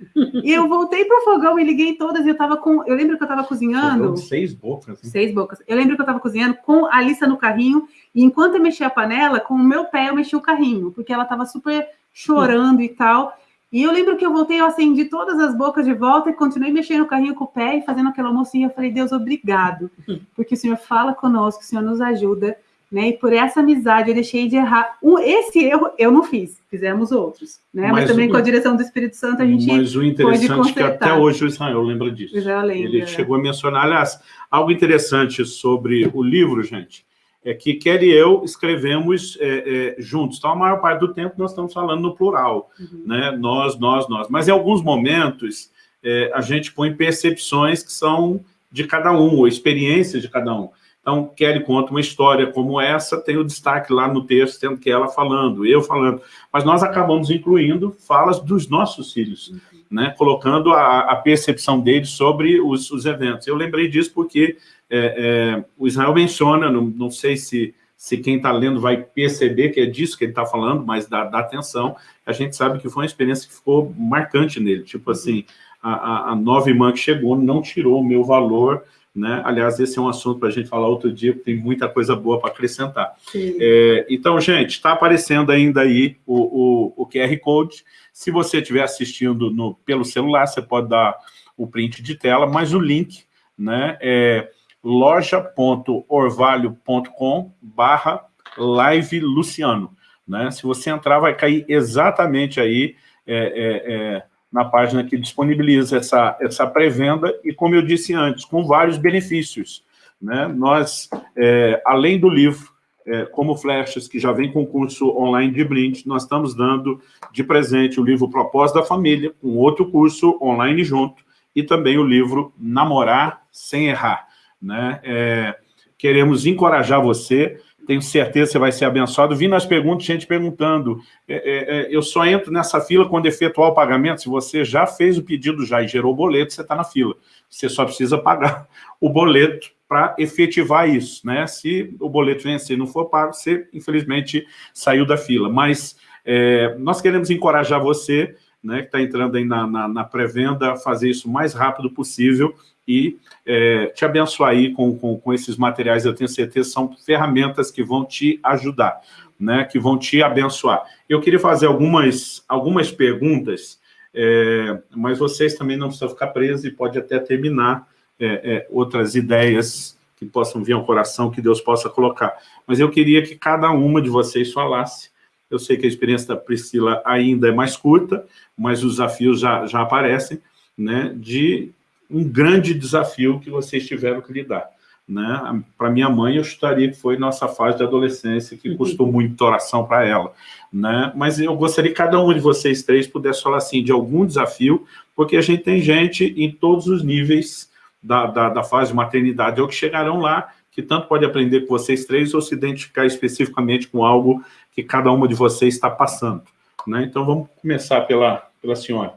e eu voltei pro fogão e liguei todas, e eu tava com. Eu lembro que eu tava cozinhando. seis bocas. Hein? Seis bocas. Eu lembro que eu tava cozinhando com a Alissa no carrinho, e enquanto eu mexia a panela, com o meu pé eu mexi o carrinho, porque ela tava super chorando e tal. E eu lembro que eu voltei, eu acendi todas as bocas de volta e continuei mexendo o carrinho com o pé e fazendo aquele almoço. E eu falei, Deus, obrigado, porque o Senhor fala conosco, o Senhor nos ajuda né? E por essa amizade eu deixei de errar. Um, esse erro eu não fiz, fizemos outros, né? Mas, mas também o, com a direção do Espírito Santo a gente Mas o interessante é que até hoje o Israel lembra disso. Israel lembra, Ele é. chegou a mencionar, aliás, algo interessante sobre o livro, gente, é que Kelly e eu escrevemos é, é, juntos. Então, a maior parte do tempo nós estamos falando no plural, uhum. né? Nós, nós, nós. Mas em alguns momentos é, a gente põe percepções que são de cada um, ou experiências de cada um. Então, Kelly conta uma história como essa, tem o destaque lá no texto, tendo que ela falando, eu falando. Mas nós acabamos incluindo falas dos nossos filhos, uhum. né? colocando a, a, percepção deles sobre os, os, eventos. Eu lembrei disso porque é, é, o Israel menciona, não, não sei se, se quem está lendo vai perceber que é disso que ele está falando, mas dá, dá, atenção, a gente sabe que foi uma experiência que ficou marcante nele. Tipo assim, a, a, a nova irmã que chegou não tirou o meu valor né? Aliás, esse é um assunto para a gente falar outro dia, porque tem muita coisa boa para acrescentar. É, então, gente, está aparecendo ainda aí o, o, o, QR Code. Se você estiver assistindo no, pelo celular, você pode dar o print de tela, mas o link né, é loja.orvalho.com barra live Luciano. Né? Se você entrar, vai cair exatamente aí é, é, é na página que disponibiliza essa, essa pré-venda e, como eu disse antes, com vários benefícios. Né? Nós, é, além do livro, é, como Flechas, que já vem com curso online de brinde, nós estamos dando de presente o livro Propósito da Família, com outro curso online junto, e também o livro Namorar Sem Errar. Né? É, queremos encorajar você tenho certeza que você vai ser abençoado. Vi nas perguntas, gente perguntando, é, é, é, eu só entro nessa fila quando efetuar o pagamento, se você já fez o pedido já e gerou o boleto, você está na fila. Você só precisa pagar o boleto para efetivar isso, né? Se o boleto vencer e não for pago, você, infelizmente, saiu da fila. Mas é, nós queremos encorajar você, né, que está entrando aí na, na, na pré-venda, a fazer isso o mais rápido possível e é, te abençoar aí com, com, com, esses materiais, eu tenho certeza, são ferramentas que vão te ajudar, né, que vão te abençoar. Eu queria fazer algumas, algumas perguntas, é, mas vocês também não precisam ficar presos e pode até terminar é, é, outras ideias que possam vir ao coração, que Deus possa colocar. Mas eu queria que cada uma de vocês falasse, eu sei que a experiência da Priscila ainda é mais curta, mas os desafios já, já aparecem, né, de um grande desafio que vocês tiveram que lidar. Né? Para minha mãe, eu estaria que foi nossa fase de adolescência, que custou muito oração para ela. Né? Mas eu gostaria que cada um de vocês três pudesse falar assim, de algum desafio, porque a gente tem gente em todos os níveis da, da, da fase de maternidade, ou que chegarão lá, que tanto pode aprender com vocês três, ou se identificar especificamente com algo que cada uma de vocês está passando. Né? Então, vamos começar pela, pela senhora.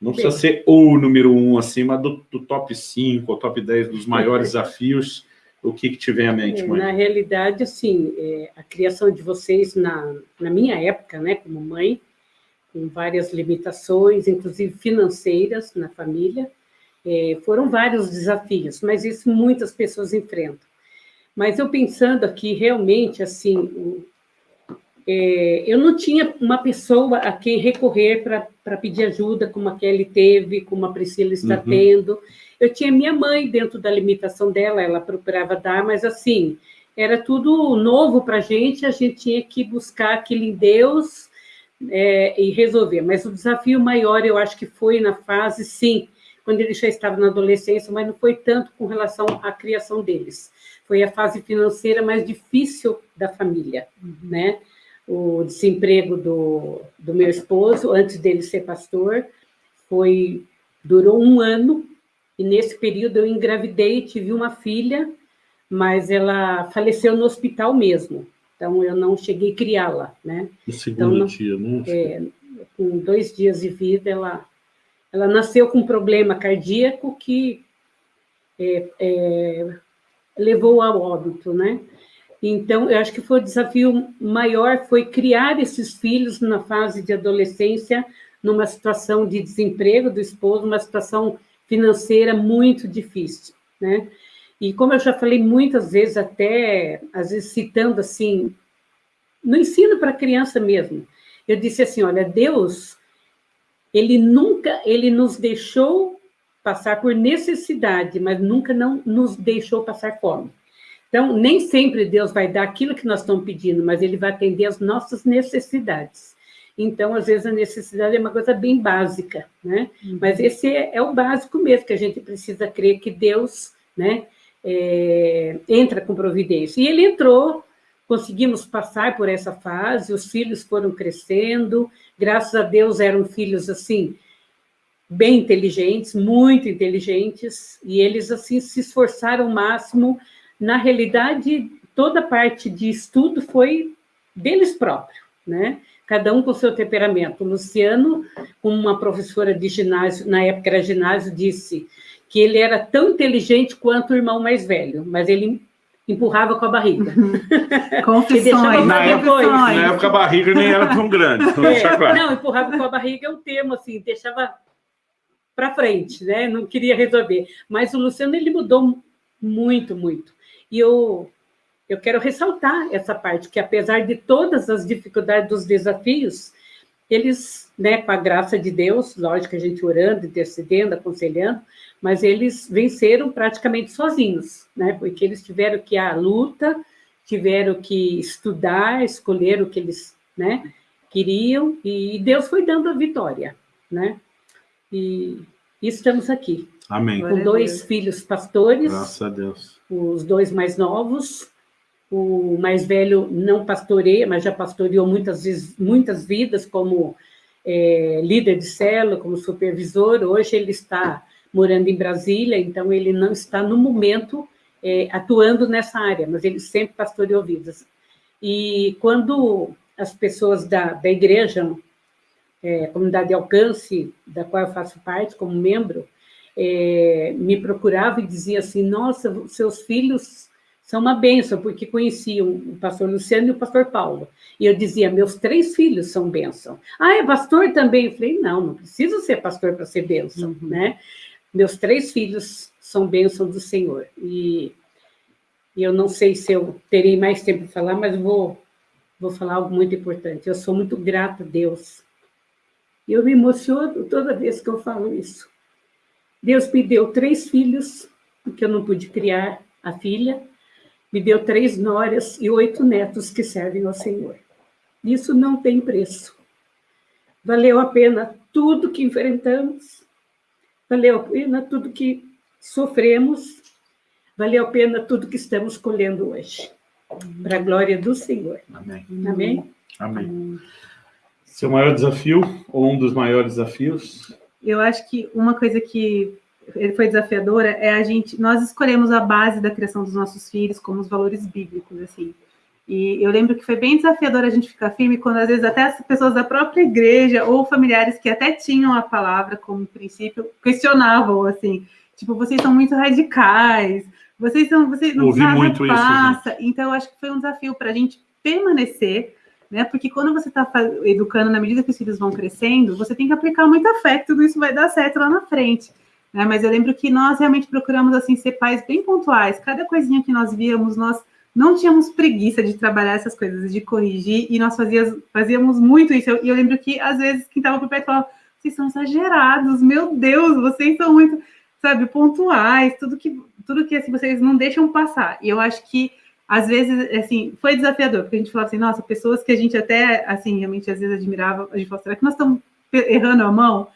Não precisa ser o número um acima do, do top 5 ou top 10 dos maiores desafios. O que, que te vem à mente, mãe? Na realidade, assim, é, a criação de vocês, na, na minha época, né, como mãe, com várias limitações, inclusive financeiras na família, é, foram vários desafios, mas isso muitas pessoas enfrentam. Mas eu pensando aqui, realmente, assim, é, eu não tinha uma pessoa a quem recorrer para pedir ajuda, como a Kelly teve, como a Priscila está uhum. tendo. Eu tinha minha mãe dentro da limitação dela, ela procurava dar, mas assim, era tudo novo para a gente, a gente tinha que buscar aquilo em Deus é, e resolver. Mas o desafio maior, eu acho que foi na fase, sim, quando ele já estava na adolescência, mas não foi tanto com relação à criação deles. Foi a fase financeira mais difícil da família, uhum. né? O desemprego do, do meu esposo, antes dele ser pastor, foi durou um ano, e nesse período eu engravidei e tive uma filha, mas ela faleceu no hospital mesmo, então eu não cheguei a criá-la, né? No segundo então, dia, né? É, com dois dias de vida, ela, ela nasceu com um problema cardíaco que é, é, levou ao óbito, né? Então, eu acho que foi o desafio maior, foi criar esses filhos na fase de adolescência, numa situação de desemprego do esposo, uma situação financeira muito difícil, né? E como eu já falei muitas vezes, até, às vezes citando assim, no ensino para criança mesmo, eu disse assim, olha, Deus, ele nunca, ele nos deixou passar por necessidade, mas nunca não nos deixou passar fome. Então, nem sempre Deus vai dar aquilo que nós estamos pedindo, mas Ele vai atender as nossas necessidades. Então, às vezes, a necessidade é uma coisa bem básica, né? Uhum. Mas esse é, é, o básico mesmo, que a gente precisa crer que Deus, né, é, entra com providência. E Ele entrou, conseguimos passar por essa fase, os filhos foram crescendo, graças a Deus eram filhos, assim, bem inteligentes, muito inteligentes, e eles, assim, se esforçaram o máximo na realidade, toda a parte de estudo foi deles próprios, né? Cada um com seu temperamento. O Luciano, como uma professora de ginásio, na época era ginásio, disse que ele era tão inteligente quanto o irmão mais velho, mas ele empurrava com a barriga. Uhum. Confissões. na, época, na época a barriga nem era tão grande. É, claro. Não, empurrava com a barriga é o termo, assim, deixava para frente, né? Não queria resolver. Mas o Luciano, ele mudou muito, muito. E eu, eu quero ressaltar essa parte, que apesar de todas as dificuldades dos desafios, eles, né, com a graça de Deus, lógico, a gente orando, intercedendo, aconselhando, mas eles venceram praticamente sozinhos, né, porque eles tiveram que ir à luta, tiveram que estudar, escolher o que eles, né, queriam, e Deus foi dando a vitória, né, e estamos aqui. Amém. Com dois filhos pastores. Graças a Deus os dois mais novos. O mais velho não pastoreia, mas já pastoreou muitas, vezes, muitas vidas como é, líder de célula, como supervisor. Hoje ele está morando em Brasília, então ele não está no momento é, atuando nessa área, mas ele sempre pastoreou vidas. E quando as pessoas da, da igreja, é, comunidade de alcance, da qual eu faço parte como membro, é, me procuravam e diziam assim, nossa, seus filhos são uma bênção, porque conheciam o pastor Luciano e o pastor Paulo. E eu dizia, meus três filhos são bênção. Ah, é pastor também? Eu falei, não, não preciso ser pastor para ser bênção, uhum. né? Meus três filhos são bênção do Senhor. E eu não sei se eu terei mais tempo para falar, mas vou, vou falar algo muito importante. Eu sou muito grata a Deus. E eu me emociono toda vez que eu falo isso. Deus me deu três filhos, porque eu não pude criar a filha, me deu três noras e oito netos que servem ao Senhor. Isso não tem preço. Valeu a pena tudo que enfrentamos, valeu a pena tudo que sofremos, valeu a pena tudo que estamos colhendo hoje. Para a glória do Senhor. Amém. Amém? Amém. Seu maior desafio, ou um dos maiores desafios? Eu acho que uma coisa que foi desafiadora é a gente, nós escolhemos a base da criação dos nossos filhos como os valores bíblicos, assim. E eu lembro que foi bem desafiador a gente ficar firme quando às vezes até as pessoas da própria igreja ou familiares que até tinham a palavra como princípio questionavam assim, tipo, vocês são muito radicais, vocês são, vocês não Ouvi muito passa. Isso, então eu acho que foi um desafio para a gente permanecer né? Porque quando você está educando na medida que os filhos vão crescendo, você tem que aplicar muito afeto, tudo isso vai dar certo lá na frente. Né? Mas eu lembro que nós realmente procuramos assim ser pais bem pontuais. Cada coisinha que nós víamos, nós não tínhamos preguiça de trabalhar essas coisas, de corrigir, e nós fazíamos, fazíamos muito isso. E eu, eu, lembro que, às vezes, quem estava por perto falava, vocês são exagerados, meu Deus, vocês são muito, sabe, pontuais, tudo que, tudo que assim, vocês não deixam passar. E eu acho que, às vezes, assim, foi desafiador, porque a gente falava assim, nossa, pessoas que a gente até, assim, realmente, às vezes admirava, a gente falava, será que nós estamos errando a mão?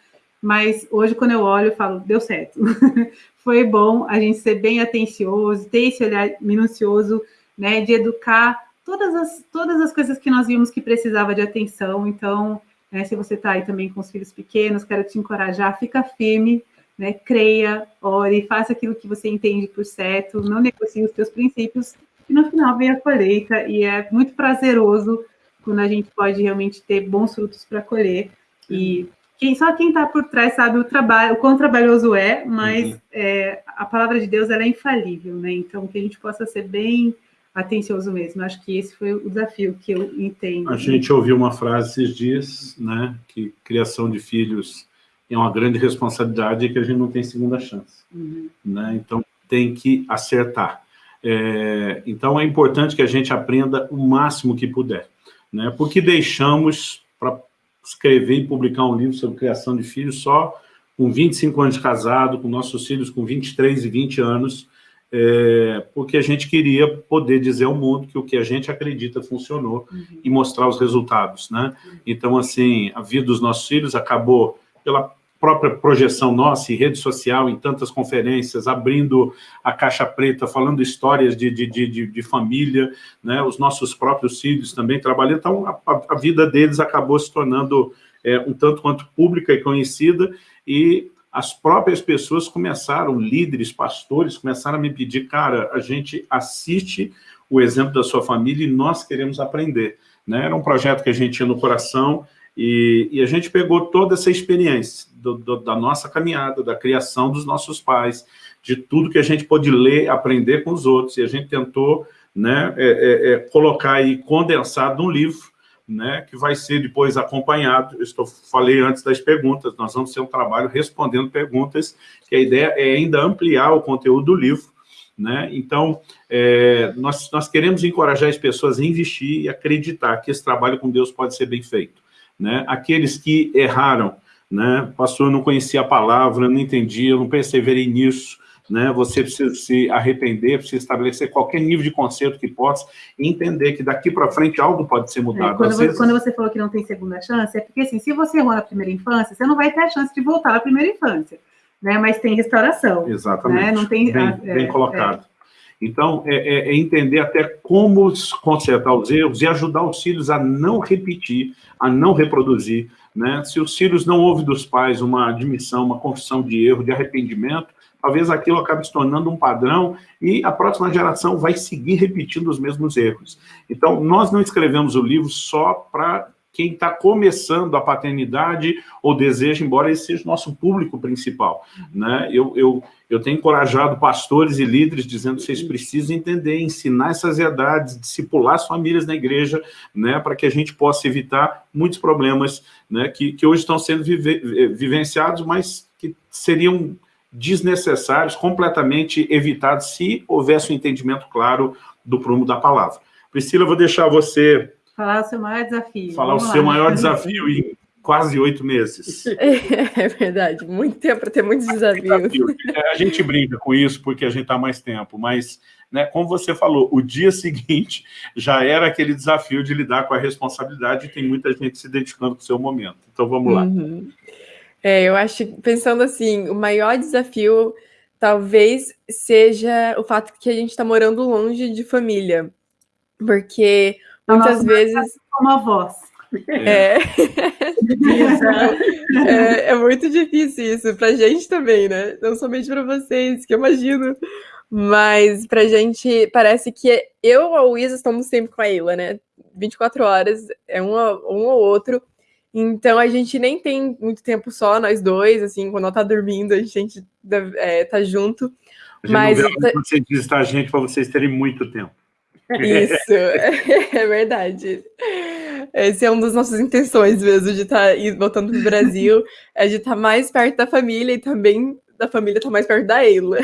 mas hoje, quando eu olho, eu falo, deu certo. Foi bom a gente ser bem atencioso, ter esse olhar minucioso, né, de educar todas as, todas as coisas que nós vimos que precisava de atenção. Então, né, se você está aí também com os filhos pequenos, quero te encorajar, fica firme, né, creia, ore, faça aquilo que você entende por certo, não negocie os seus princípios, e no final vem a colheita, e é muito prazeroso quando a gente pode realmente ter bons frutos para colher, e quem, só quem está por trás sabe o trabalho, o quão trabalhoso é, mas uhum. é, a palavra de Deus ela é infalível, né? Então que a gente possa ser bem atencioso mesmo. Acho que esse foi o desafio que eu entendo. A gente ouviu uma frase esses dias, né? Que criação de filhos é uma grande responsabilidade e que a gente não tem segunda chance, uhum. né? Então tem que acertar. É, então é importante que a gente aprenda o máximo que puder, né? Porque deixamos para escrever e publicar um livro sobre criação de filhos só com 25 anos de casado, com nossos filhos com 23 e 20 anos, é, porque a gente queria poder dizer ao mundo que o que a gente acredita funcionou uhum. e mostrar os resultados, né? Então, assim, a vida dos nossos filhos acabou pela própria projeção nossa em rede social, em tantas conferências, abrindo a caixa preta, falando histórias de, de, de, de família, né? os nossos próprios filhos também trabalhando, então a, a vida deles acabou se tornando é, um tanto quanto pública e conhecida, e as próprias pessoas começaram, líderes, pastores, começaram a me pedir, cara, a gente assiste o exemplo da sua família e nós queremos aprender. Né? Era um projeto que a gente tinha no coração, e, e, a gente pegou toda essa experiência do, do, da nossa caminhada, da criação dos nossos pais, de tudo que a gente pôde ler, aprender com os outros, e a gente tentou né, é, é, é, colocar aí condensado num livro, né, que vai ser depois acompanhado, estou, falei antes das perguntas, nós vamos ter um trabalho respondendo perguntas, que a ideia é ainda ampliar o conteúdo do livro, né? Então, é, nós, nós queremos encorajar as pessoas a investir e acreditar que esse trabalho com Deus pode ser bem feito né? Aqueles que erraram, né? Pastor, eu não conhecia a palavra, não entendia, eu não perseverei nisso, né? Você precisa se arrepender, precisa estabelecer qualquer nível de conceito que possa e entender que daqui para frente algo pode ser mudado. É, quando, você, vezes... quando, você, falou que não tem segunda chance, é porque assim, se você errou na primeira infância, você não vai ter a chance de voltar à primeira infância, né? Mas tem restauração. Exatamente. Né? Não tem, bem, é, bem colocado. É. Então, é, é, é, entender até como consertar os erros e ajudar os filhos a não repetir, a não reproduzir. Né? Se os filhos não ouvem dos pais uma admissão, uma confissão de erro, de arrependimento, talvez aquilo acabe se tornando um padrão e a próxima geração vai seguir repetindo os mesmos erros. Então, nós não escrevemos o livro só para quem está começando a paternidade ou deseja, embora esse seja o nosso público principal. Né? Eu, eu, eu tenho encorajado pastores e líderes dizendo que vocês precisam entender, ensinar essas verdades, discipular as famílias na igreja, né, para que a gente possa evitar muitos problemas né, que, que hoje estão sendo vive, vivenciados, mas que seriam desnecessários, completamente evitados, se houvesse um entendimento claro do prumo da palavra. Priscila, eu vou deixar você Falar o seu maior desafio. Falar Vamos o seu lá. maior desafio em quase oito meses. É verdade, muito tempo para ter muitos desafios. É, a gente brinca com isso porque a gente está mais tempo, mas, né, como você falou, o dia seguinte já era aquele desafio de lidar com a responsabilidade e tem muita gente se dedicando para o seu momento. Então, vamos lá. Uhum. É, eu acho, pensando assim, o maior desafio talvez seja o fato que a gente está morando longe de família, porque Muitas vezes. Uma voz. É. é, é, muito difícil isso, pra gente também, né? Não somente para vocês, que eu imagino. Mas pra gente, parece que eu ou a Luísa estamos sempre com a Ila, né? 24 horas, é um, um ou outro. Então a gente nem tem muito tempo só, nós dois, assim, quando ela tá dormindo, a gente é, tá junto. A gente mas. Não vê você diz, tá, gente, para vocês terem muito tempo. Isso, é verdade. Esse é um das nossas intenções mesmo, de estar tá voltando para o Brasil, é de estar tá mais perto da família e também da família estar tá mais perto da Eila.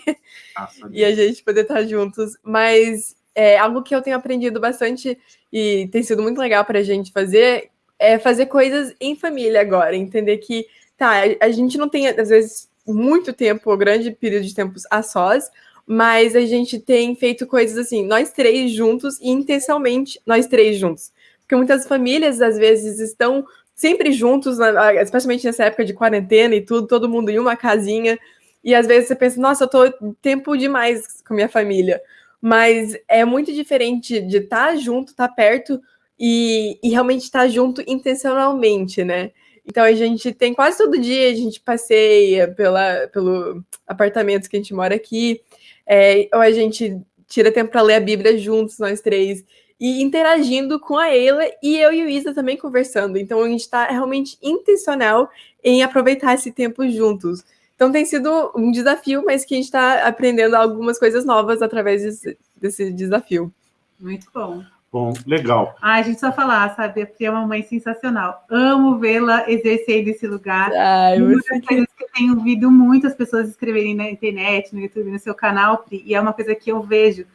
e a gente poder estar juntos. Mas é, algo que eu tenho aprendido bastante e tem sido muito legal para a gente fazer é fazer coisas em família agora. Entender que, tá, a gente não tem, às vezes, muito tempo, ou grande período de tempos a sós, mas a gente tem feito coisas assim, nós três juntos e intencionalmente nós três juntos. Porque muitas famílias, às vezes, estão sempre juntos, especialmente nessa época de quarentena e tudo, todo mundo em uma casinha, e às vezes você pensa, nossa, eu tô tempo demais com minha família. Mas é muito diferente de estar tá junto, estar tá perto e, e realmente estar tá junto intencionalmente, né? Então a gente tem quase todo dia, a gente passeia pela, pelo apartamento que a gente mora aqui, é, ou a gente tira tempo para ler a Bíblia juntos, nós três, e interagindo com a Eila e eu e o Isa também conversando. Então a gente está realmente intencional em aproveitar esse tempo juntos. Então tem sido um desafio, mas que a gente está aprendendo algumas coisas novas através desse, desse desafio. Muito bom. Bom, legal. Ah, a gente só falar, sabe? A Pri é uma mãe sensacional. Amo vê-la exercer esse lugar. Ai, uma das coisas que eu tenho ouvido muitas pessoas escreverem na internet, no YouTube, no seu canal, Pri, e é uma coisa que eu vejo,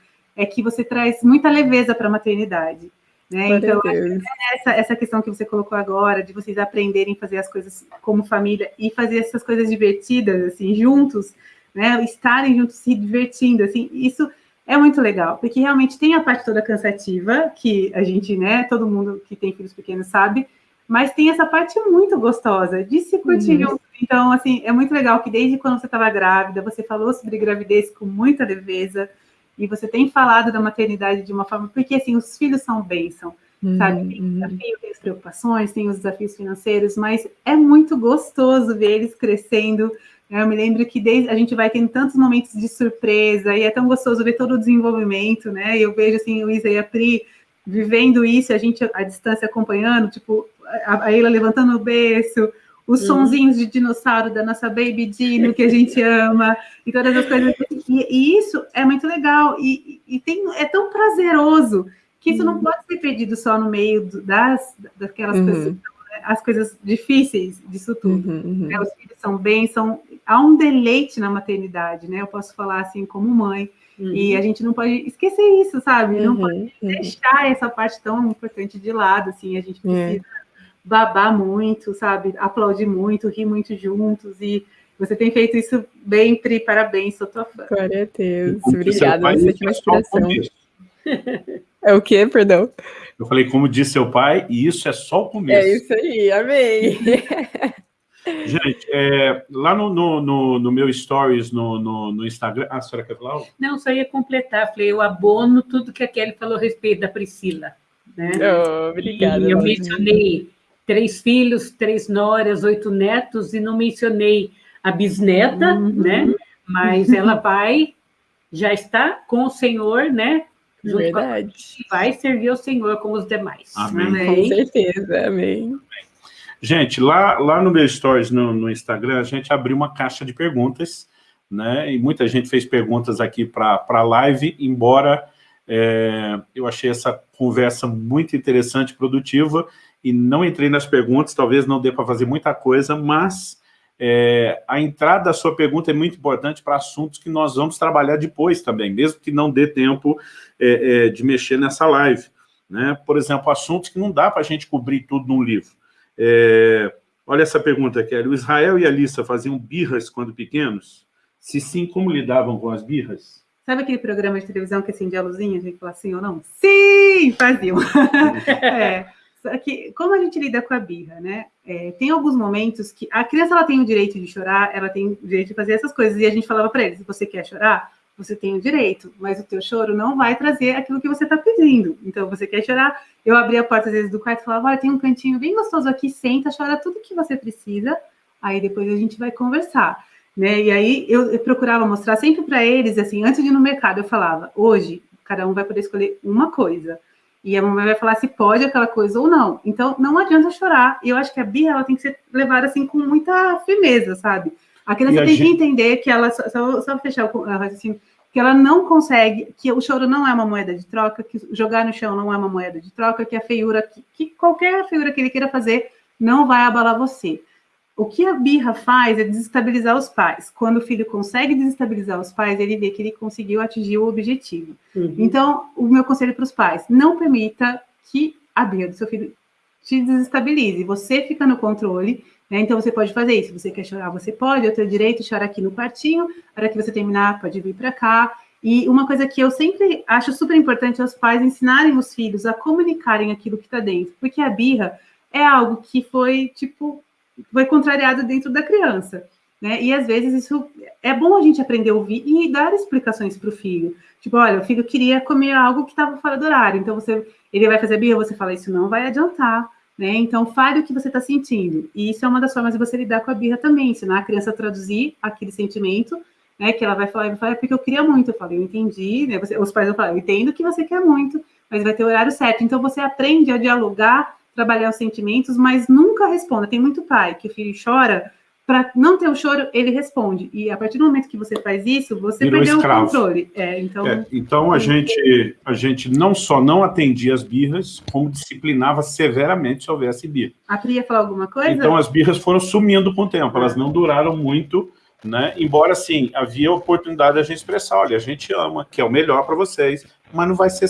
é que você traz muita leveza para a maternidade. Né? Então, essa, essa questão que você colocou agora, de vocês aprenderem a fazer as coisas como família e fazer essas coisas divertidas, assim, juntos, né? Estarem juntos, se divertindo, assim, isso é muito legal, porque realmente tem a parte toda cansativa, que a gente, né, todo mundo que tem filhos pequenos sabe, mas tem essa parte muito gostosa de se curtir uhum. Então, assim, é muito legal que desde quando você estava grávida, você falou sobre gravidez com muita leveza, e você tem falado da maternidade de uma forma, porque, assim, os filhos são bênção, uhum. sabe? Tem uhum. desafio, tem as preocupações, tem os desafios financeiros, mas é muito gostoso ver eles crescendo, eu me lembro que desde, a gente vai tendo tantos momentos de surpresa e é tão gostoso ver todo o desenvolvimento, né? Eu vejo assim o Isa e a Pri vivendo isso, a gente à distância acompanhando, tipo a, a Eila levantando o berço, os uhum. sonzinhos de dinossauro da nossa Baby Dino que a gente ama e todas as coisas. E, e isso é muito legal e, e, tem, é tão prazeroso que isso uhum. não pode ser perdido só no meio das daquelas uhum. coisas as coisas difíceis disso tudo. Uhum, uhum. Né? Os filhos são bem, são há um deleite na maternidade, né? Eu posso falar assim como mãe. Uhum. E a gente não pode esquecer isso, sabe? Não pode uhum, uhum. deixar essa parte tão importante de lado, assim. A gente é. precisa babar muito, sabe? Aplaudir muito, rir muito juntos e você tem feito isso bem, Pri, parabéns, sou tua fã. Glória a Deus, obrigada, você é uma inspiração. É o quê, perdão? Eu falei, como disse seu pai, e isso é só o começo. É isso aí, amém. Gente, é, lá no, no, no, no, meu stories no, no, no, Instagram. Ah, a senhora quer falar? Não, só ia completar. Falei, eu abono tudo que a Kelly falou a respeito da Priscila. Né? Oh, obrigada. E eu mencionei três filhos, três noras, oito netos, e não mencionei a bisneta, uhum. né? mas ela vai, já está com o Senhor, né? Verdade. A, vai servir ao Senhor com os demais. Amém. Amém. Com certeza, amém. Gente, lá, lá no meu stories no, no Instagram, a gente abriu uma caixa de perguntas, né? E muita gente fez perguntas aqui para a live, embora é, eu achei essa conversa muito interessante, produtiva, e não entrei nas perguntas, talvez não dê para fazer muita coisa, mas é, a entrada da sua pergunta é muito importante para assuntos que nós vamos trabalhar depois também, mesmo que não dê tempo é, é de mexer nessa live. Né? Por exemplo, assuntos que não dá para a gente cobrir tudo num livro. É, olha essa pergunta, Kelly. O Israel e a Alissa faziam birras quando pequenos? Se sim, como lidavam com as birras? Sabe aquele programa de televisão que acendia a luzinha, a gente fala sim ou não? Sim, faziam. é, que, como a gente lida com a birra, né? É, tem alguns momentos que a criança ela tem o direito de chorar, ela tem o direito de fazer essas coisas, e a gente falava para eles, se você quer chorar, você tem o direito, mas o teu choro não vai trazer aquilo que você está pedindo. Então, você quer chorar, eu abria a porta às vezes do quarto e falava, olha, tem um cantinho bem gostoso aqui, senta, chora tudo que você precisa, aí depois a gente vai conversar. Né? E aí eu, eu procurava mostrar sempre para eles, assim, antes de ir no mercado, eu falava, hoje, cada um vai poder escolher uma coisa. E a mamãe vai falar se pode aquela coisa ou não. Então, não adianta chorar. E eu acho que a birra, ela tem que ser levada, assim, com muita firmeza, sabe? A criança tem gente... que entender que ela, só, só, fechar o raciocínio, que ela não consegue, que o choro não é uma moeda de troca, que jogar no chão não é uma moeda de troca, que a feiura, que, que qualquer feiura que ele queira fazer não vai abalar você. O que a birra faz é desestabilizar os pais. Quando o filho consegue desestabilizar os pais, ele vê que ele conseguiu atingir o objetivo. Uhum. Então, o meu conselho para os pais, não permita que a birra do seu filho te desestabilize. Você fica no controle né? Então, você pode fazer isso. Se você quer chorar, você pode. Eu tenho direito de chorar aqui no quartinho. A hora que você terminar, pode vir para cá. E uma coisa que eu sempre acho super importante é os pais ensinarem os filhos a comunicarem aquilo que está dentro. Porque a birra é algo que foi, tipo, foi contrariado dentro da criança. Né? E às vezes isso é bom a gente aprender a ouvir e dar explicações para o filho. Tipo, olha, o filho queria comer algo que estava fora do horário, então você, ele vai fazer birra, você fala, isso não vai adiantar. Né? Então, fale o que você está sentindo. E isso é uma das formas de você lidar com a birra também, ensinar a criança a traduzir aquele sentimento, né? Que ela vai falar, vai falar, é porque eu queria muito. Eu falei, eu entendi, né? Você, os pais vão falar, eu entendo que você quer muito, mas vai ter o horário certo. Então, você aprende a dialogar, trabalhar os sentimentos, mas nunca responda. Tem muito pai que o filho chora, para não ter o choro, ele responde. E a partir do momento que você faz isso, você Virou perdeu escravo. o controle. É, então, é, então a, gente, a gente não só não atendia as birras, como disciplinava severamente se houvesse birra. A Pri ia falar alguma coisa? Então as birras foram sumindo com o tempo, elas não duraram muito, né? Embora, sim, havia oportunidade de a gente expressar, olha, a gente ama, que é o melhor para vocês, mas não vai ser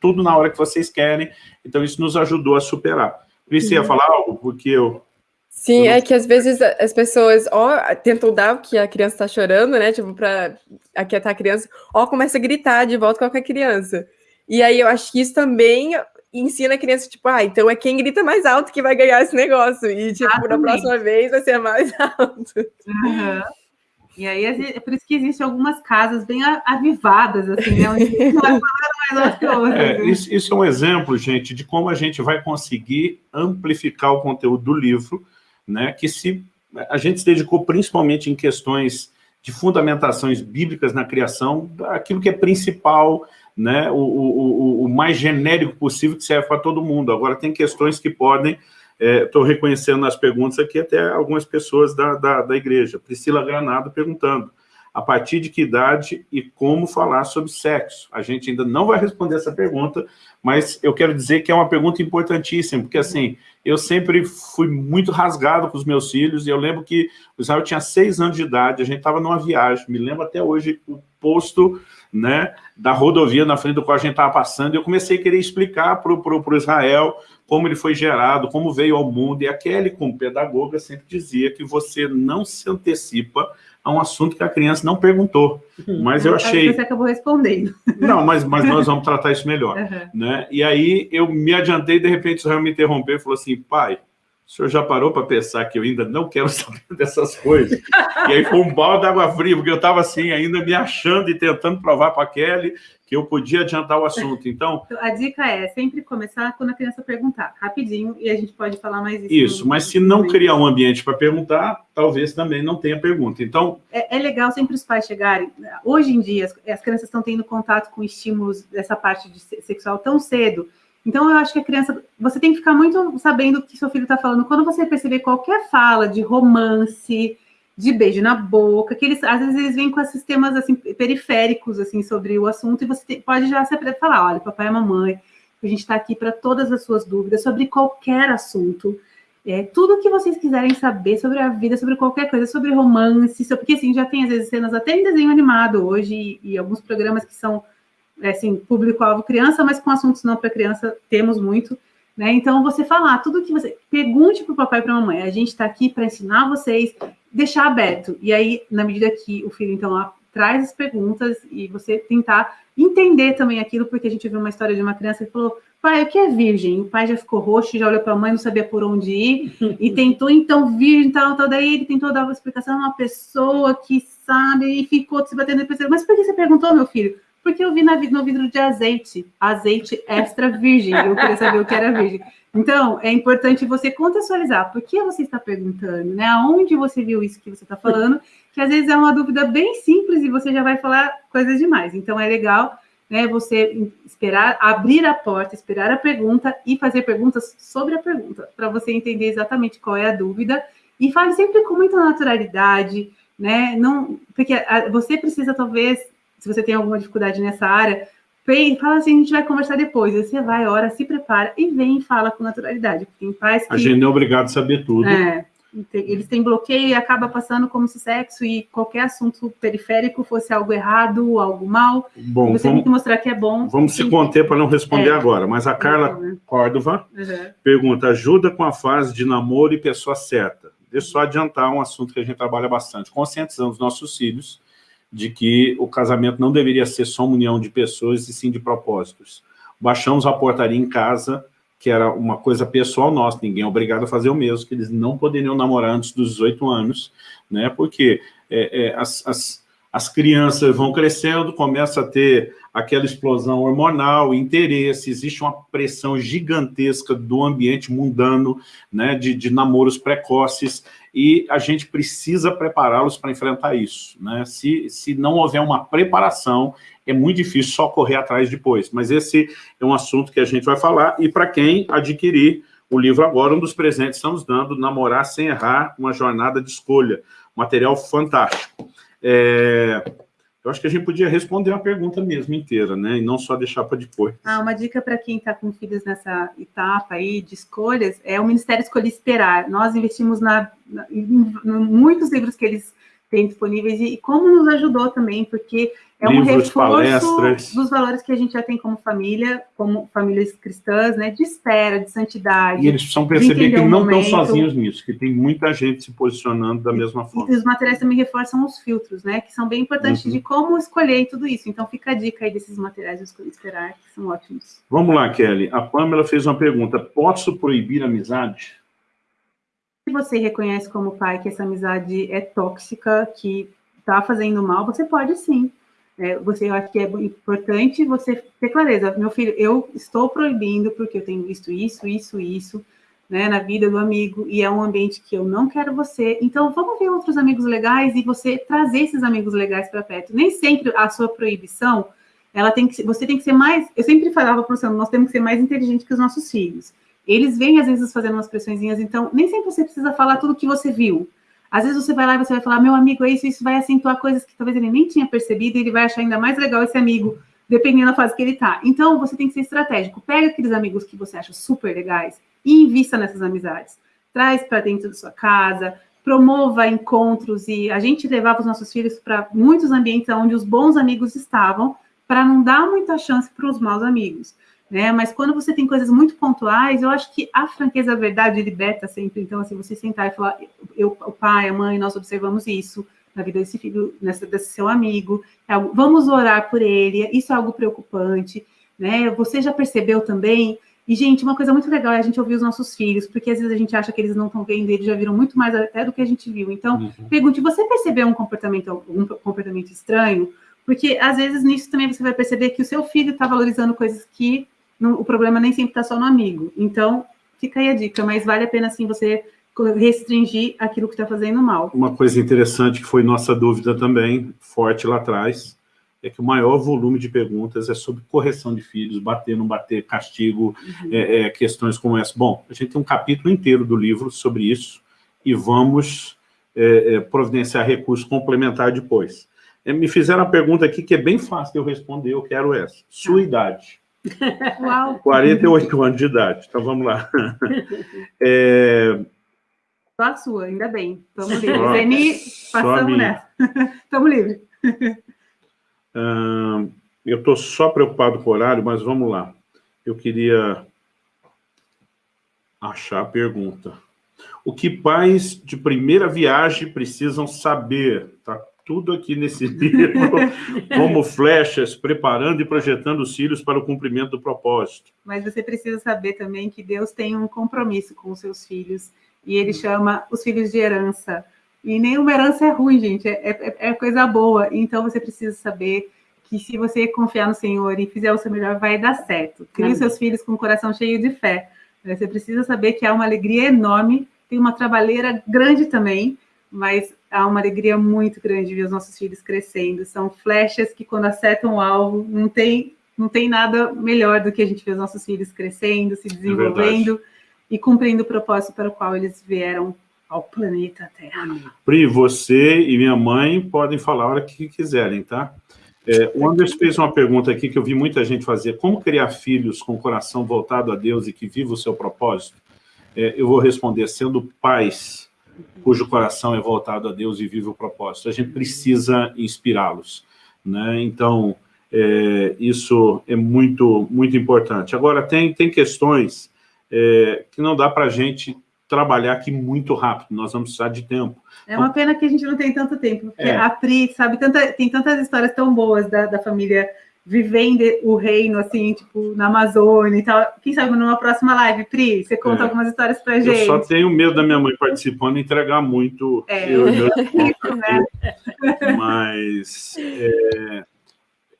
tudo na hora que vocês querem, então isso nos ajudou a superar. Pri, ia uhum. falar algo? Porque eu Sim, é que às vezes as pessoas ó, tentam dar o que a criança está chorando, né? Tipo, para aquietar a criança, ó, começa a gritar de volta com a criança. E aí eu acho que isso também ensina a criança, tipo, ah, então é quem grita mais alto que vai ganhar esse negócio. E, tipo, ah, na próxima vez vai ser mais alto. Uhum. E aí é por isso que existem algumas casas bem avivadas, assim, né? É, isso, isso é um exemplo, gente, de como a gente vai conseguir amplificar o conteúdo do livro né, que se a gente se dedicou principalmente em questões de fundamentações bíblicas na criação, aquilo que é principal, né, o, o, o mais genérico possível que serve para todo mundo. Agora, tem questões que podem, estou é, reconhecendo nas perguntas aqui até algumas pessoas da, da, da igreja. Priscila Granado perguntando, a partir de que idade e como falar sobre sexo? A gente ainda não vai responder essa pergunta, mas eu quero dizer que é uma pergunta importantíssima, porque assim, eu sempre fui muito rasgado com os meus filhos, e eu lembro que o Israel tinha seis anos de idade, a gente estava numa viagem, me lembro até hoje o posto né, da rodovia na frente do qual a gente estava passando, e eu comecei a querer explicar para o Israel como ele foi gerado, como veio ao mundo, e a Kelly, como pedagoga, sempre dizia que você não se antecipa a um assunto que a criança não perguntou. Uhum. Mas eu achei... Você acabou respondendo. Não, mas, mas nós vamos tratar isso melhor. Uhum. Né? E aí eu me adiantei, de repente o Israel me interrompeu e falou assim, pai, o senhor já parou para pensar que eu ainda não quero saber dessas coisas? e aí foi um balde d'água fria, porque eu estava assim, ainda me achando e tentando provar para a Kelly que eu podia adiantar o assunto. Então, a dica é sempre começar quando a criança perguntar, rapidinho, e a gente pode falar mais isso. Isso, mas se não criar um ambiente para perguntar, talvez também não tenha pergunta. Então, é, é, legal sempre os pais chegarem. Hoje em dia, as, as crianças estão tendo contato com estímulos dessa parte de sexual tão cedo. Então, eu acho que a criança, você tem que ficar muito sabendo o que seu filho está falando. Quando você perceber qualquer fala de romance, de beijo na boca, que eles, às vezes eles vêm com esses temas assim, periféricos assim, sobre o assunto, e você pode já se falar, olha, papai e mamãe, a gente está aqui para todas as suas dúvidas sobre qualquer assunto, é, tudo que vocês quiserem saber sobre a vida, sobre qualquer coisa, sobre romance, sobre, porque assim, já tem às vezes cenas até em desenho animado hoje, e, e alguns programas que são, assim, público-alvo criança, mas com assuntos não para criança, temos muito, né? Então, você falar tudo que você... Pergunte para o papai e para a mamãe. A gente está aqui para ensinar vocês, deixar aberto. E aí, na medida que o filho, então, traz as perguntas e você tentar entender também aquilo, porque a gente viu uma história de uma criança que falou, pai, o que é virgem? O pai já ficou roxo, já olhou para a mãe, não sabia por onde ir, e tentou, então, virgem, tal, tal, daí ele tentou dar uma explicação a uma pessoa que sabe, e ficou se batendo, e pensou, mas por que você perguntou, meu filho? Porque eu vi na, no vidro de azeite, azeite extra virgem, eu queria saber o que era virgem. Então, é importante você contextualizar, por que você está perguntando, né? Aonde você viu isso que você está falando, que às vezes é uma dúvida bem simples e você já vai falar coisas demais. Então, é legal né, você esperar, abrir a porta, esperar a pergunta e fazer perguntas sobre a pergunta, para você entender exatamente qual é a dúvida, e fale sempre com muita naturalidade, né? Não, porque você precisa, talvez, se você tem alguma dificuldade nessa área, fala assim, a gente vai conversar depois. Você vai, ora, se prepara e vem e fala com naturalidade. Tem pais que... A gente não é obrigado a saber tudo. É, eles têm bloqueio e acaba passando como se sexo e qualquer assunto periférico fosse algo errado, algo mal. Bom, você vamos, tem que mostrar que é bom. Vamos se conter para não responder é, agora, mas a Carla né? Córdova uhum. pergunta, ajuda com a fase de namoro e pessoa certa. Deixa eu só adiantar um assunto que a gente trabalha bastante. Conscientizando os nossos filhos de que o casamento não deveria ser só uma união de pessoas e sim de propósitos. Baixamos a portaria em casa, que era uma coisa pessoal nossa, ninguém é obrigado a fazer o mesmo, que eles não poderiam namorar antes dos 18 anos, né? porque é, é, as, as, as crianças vão crescendo, começa a ter aquela explosão hormonal, interesse, existe uma pressão gigantesca do ambiente mundano, né, de, de namoros precoces, e a gente precisa prepará-los para enfrentar isso. Né? Se, se não houver uma preparação, é muito difícil só correr atrás depois. Mas esse é um assunto que a gente vai falar, e para quem adquirir o livro agora, um dos presentes estamos dando, Namorar Sem Errar, uma jornada de escolha. Material fantástico. É... Eu acho que a gente podia responder a pergunta mesmo inteira, né? E não só deixar para depois. Ah, uma dica para quem está com filhos nessa etapa aí de escolhas é o Ministério Escolher Esperar. Nós investimos na, na, em, em muitos livros que eles têm disponíveis e, e como nos ajudou também, porque é um Livros, reforço palestras. dos valores que a gente já tem como família, como famílias cristãs, né? De espera, de santidade. E eles precisam perceber que não estão sozinhos nisso, que tem muita gente se posicionando da mesma forma. E os materiais também reforçam os filtros, né? Que são bem importantes uhum. de como escolher tudo isso. Então fica a dica aí desses materiais escolher esperar, que são ótimos. Vamos lá, Kelly. A Pamela fez uma pergunta. Posso proibir amizade? Se você reconhece como pai que essa amizade é tóxica, que está fazendo mal, você pode sim é, você acha que é importante você ter clareza. Meu filho, eu estou proibindo porque eu tenho visto isso, isso, isso, né, na vida do amigo, e é um ambiente que eu não quero você. Então, vamos ver outros amigos legais e você trazer esses amigos legais para perto. Nem sempre a sua proibição, ela tem que, você tem que ser mais. Eu sempre falava para o Luciano, nós temos que ser mais inteligentes que os nossos filhos. Eles vêm, às vezes, fazendo umas pressõezinhas, então, nem sempre você precisa falar tudo que você viu. Às vezes você vai lá e você vai falar, meu amigo é isso, isso vai acentuar coisas que talvez ele nem tinha percebido e ele vai achar ainda mais legal esse amigo, dependendo da fase que ele está. Então, você tem que ser estratégico. Pega aqueles amigos que você acha super legais e invista nessas amizades. Traz para dentro da sua casa, promova encontros e a gente levava os nossos filhos para muitos ambientes onde os bons amigos estavam, para não dar muita chance para os maus amigos né? Mas quando você tem coisas muito pontuais, eu acho que a franqueza, a verdade liberta sempre. Então, assim, você sentar e falar, eu, o pai, a mãe, nós observamos isso na vida desse filho, nessa, desse seu amigo, é algo, vamos orar por ele, isso é algo preocupante, né? Você já percebeu também E, gente, uma coisa muito legal é a gente ouvir os nossos filhos, porque às vezes a gente acha que eles não estão vendo, eles já viram muito mais até do que a gente viu. Então, uhum. pergunte, você percebeu um comportamento, um comportamento estranho? Porque, às vezes, nisso também você vai perceber que o seu filho está valorizando coisas que não, o problema nem sempre está só no amigo. Então, fica aí a dica, mas vale a pena, sim, você restringir aquilo que está fazendo mal. Uma coisa interessante que foi nossa dúvida também, forte lá atrás, é que o maior volume de perguntas é sobre correção de filhos, bater, não bater, castigo, uhum. é, é, questões como essa. Bom, a gente tem um capítulo inteiro do livro sobre isso e vamos é, é providenciar recursos complementares depois. É, me fizeram uma pergunta aqui que é bem fácil de eu responder, eu quero essa. Sua ah. idade. Uau. 48 anos de idade, então vamos lá. É... Só a sua, ainda bem. Estamos livres. Zeni, passamos nessa. Estamos livres eu estou só preocupado com o horário, mas vamos lá. Eu queria achar a pergunta. O que pais de primeira viagem precisam saber? Está tudo aqui nesse livro, como flechas, preparando e projetando os filhos para o cumprimento do propósito. Mas você precisa saber também que Deus tem um compromisso com os seus filhos, e ele chama os filhos de herança. E nenhuma herança é ruim, gente, é, é, é coisa boa. Então você precisa saber que se você confiar no Senhor e fizer o seu melhor, vai dar certo. Crie os seus filhos com o coração cheio de fé. Você precisa saber que há uma alegria enorme, tem uma trabalheira grande também, mas há uma alegria muito grande ver os nossos filhos crescendo. São flechas que, quando acertam o alvo, não tem, não tem nada melhor do que a gente ver os nossos filhos crescendo, se é desenvolvendo é e cumprindo o propósito para o qual eles vieram ao planeta Terra. Pri, você e minha mãe podem falar a hora que quiserem, tá? É, o Anderson fez uma pergunta aqui que eu vi muita gente fazer. Como criar filhos com o coração voltado a Deus e que viva o seu propósito? É, eu vou responder, sendo pais cujo coração é voltado a Deus e vive o propósito. A gente precisa inspirá-los. Né? Então, é, isso é muito, muito importante. Agora, tem, tem questões é, que não dá para a gente trabalhar aqui muito rápido, nós vamos precisar de tempo. É uma pena que a gente não tem tanto tempo, porque é. a Pri, sabe, tanta, tem tantas histórias tão boas da, da família vivendo o reino, assim, tipo, na Amazônia e tal. Quem sabe numa próxima live, Pri, você conta é. algumas histórias pra gente. Eu só tenho medo da minha mãe participando e entregar muito. É, eu, eu, eu, né? Mas é,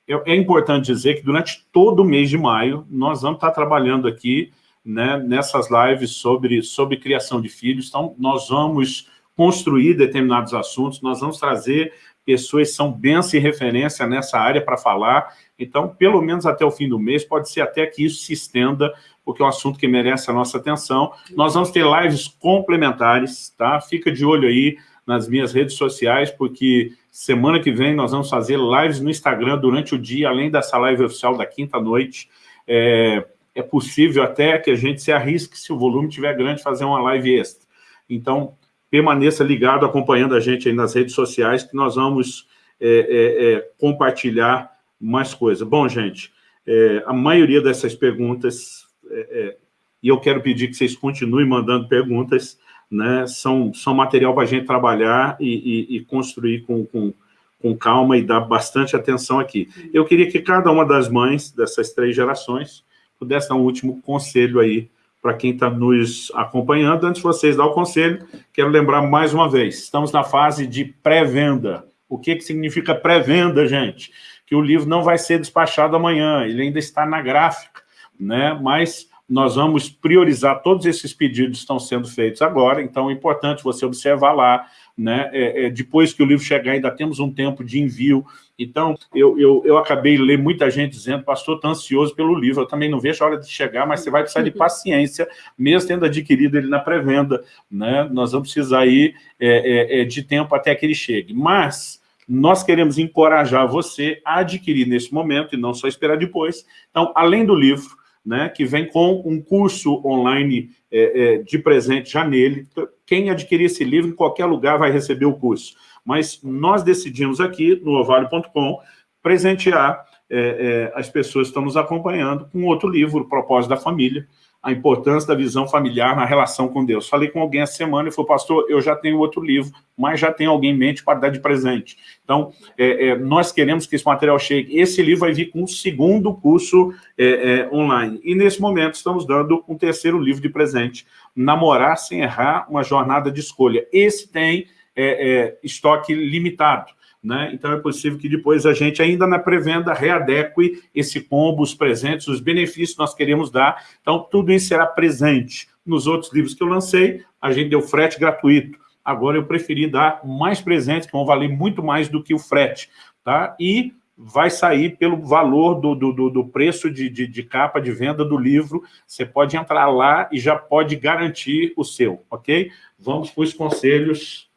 é, é importante dizer que durante todo o mês de maio, nós vamos estar trabalhando aqui né, nessas lives sobre, sobre criação de filhos. Então, nós vamos construir determinados assuntos, nós vamos trazer pessoas são bênção e referência nessa área para falar. Então, pelo menos até o fim do mês, pode ser até que isso se estenda, porque é um assunto que merece a nossa atenção. Nós vamos ter lives complementares, tá? Fica de olho aí nas minhas redes sociais, porque semana que vem nós vamos fazer lives no Instagram durante o dia, além dessa live oficial da quinta-noite. É, é possível até que a gente se arrisque, se o volume estiver grande, fazer uma live extra. Então, permaneça ligado, acompanhando a gente aí nas redes sociais, que nós vamos é, é, é, compartilhar mais coisas. Bom, gente, é, a maioria dessas perguntas, é, e eu quero pedir que vocês continuem mandando perguntas, né, são, são material para a gente trabalhar e, e, e construir com, com, com calma e dar bastante atenção aqui. Eu queria que cada uma das mães dessas três gerações pudesse dar um último conselho aí para quem está nos acompanhando. Antes de vocês dar o conselho, quero lembrar mais uma vez, estamos na fase de pré-venda. O que, que significa pré-venda, gente? Que o livro não vai ser despachado amanhã, ele ainda está na gráfica, né? mas nós vamos priorizar todos esses pedidos que estão sendo feitos agora, então é importante você observar lá, né? É, é, depois que o livro chegar, ainda temos um tempo de envio. Então, eu, eu, eu acabei ler muita gente dizendo, pastor, estou ansioso pelo livro, eu também não vejo a hora de chegar, mas você vai precisar de paciência, mesmo tendo adquirido ele na pré-venda. Né? Nós vamos precisar aí é, é, é, de tempo até que ele chegue. Mas nós queremos encorajar você a adquirir nesse momento e não só esperar depois. Então, além do livro, né, que vem com um curso online é, é, de presente já nele. Quem adquirir esse livro, em qualquer lugar, vai receber o curso. Mas nós decidimos aqui, no ovalio.com, presentear é, é, as pessoas estão nos acompanhando com outro livro, Propósito da Família, a importância da visão familiar na relação com Deus. Falei com alguém essa semana e falou, pastor, eu já tenho outro livro, mas já tenho alguém em mente para dar de presente. Então, é, é, nós queremos que esse material chegue. Esse livro vai vir com um segundo curso é, é online. E, nesse momento, estamos dando um terceiro livro de presente, Namorar Sem Errar, uma jornada de escolha. Esse tem é, é, estoque limitado. Né? Então é possível que depois a gente, ainda na pré-venda, readeque esse combo, os presentes, os benefícios que nós queremos dar. Então, tudo isso será presente. Nos outros livros que eu lancei, a gente deu frete gratuito. Agora eu preferi dar mais presentes, que vão valer muito mais do que o frete. Tá? E vai sair pelo valor do, do, do preço de, de, de, capa de venda do livro. Você pode entrar lá e já pode garantir o seu, ok? Vamos para os conselhos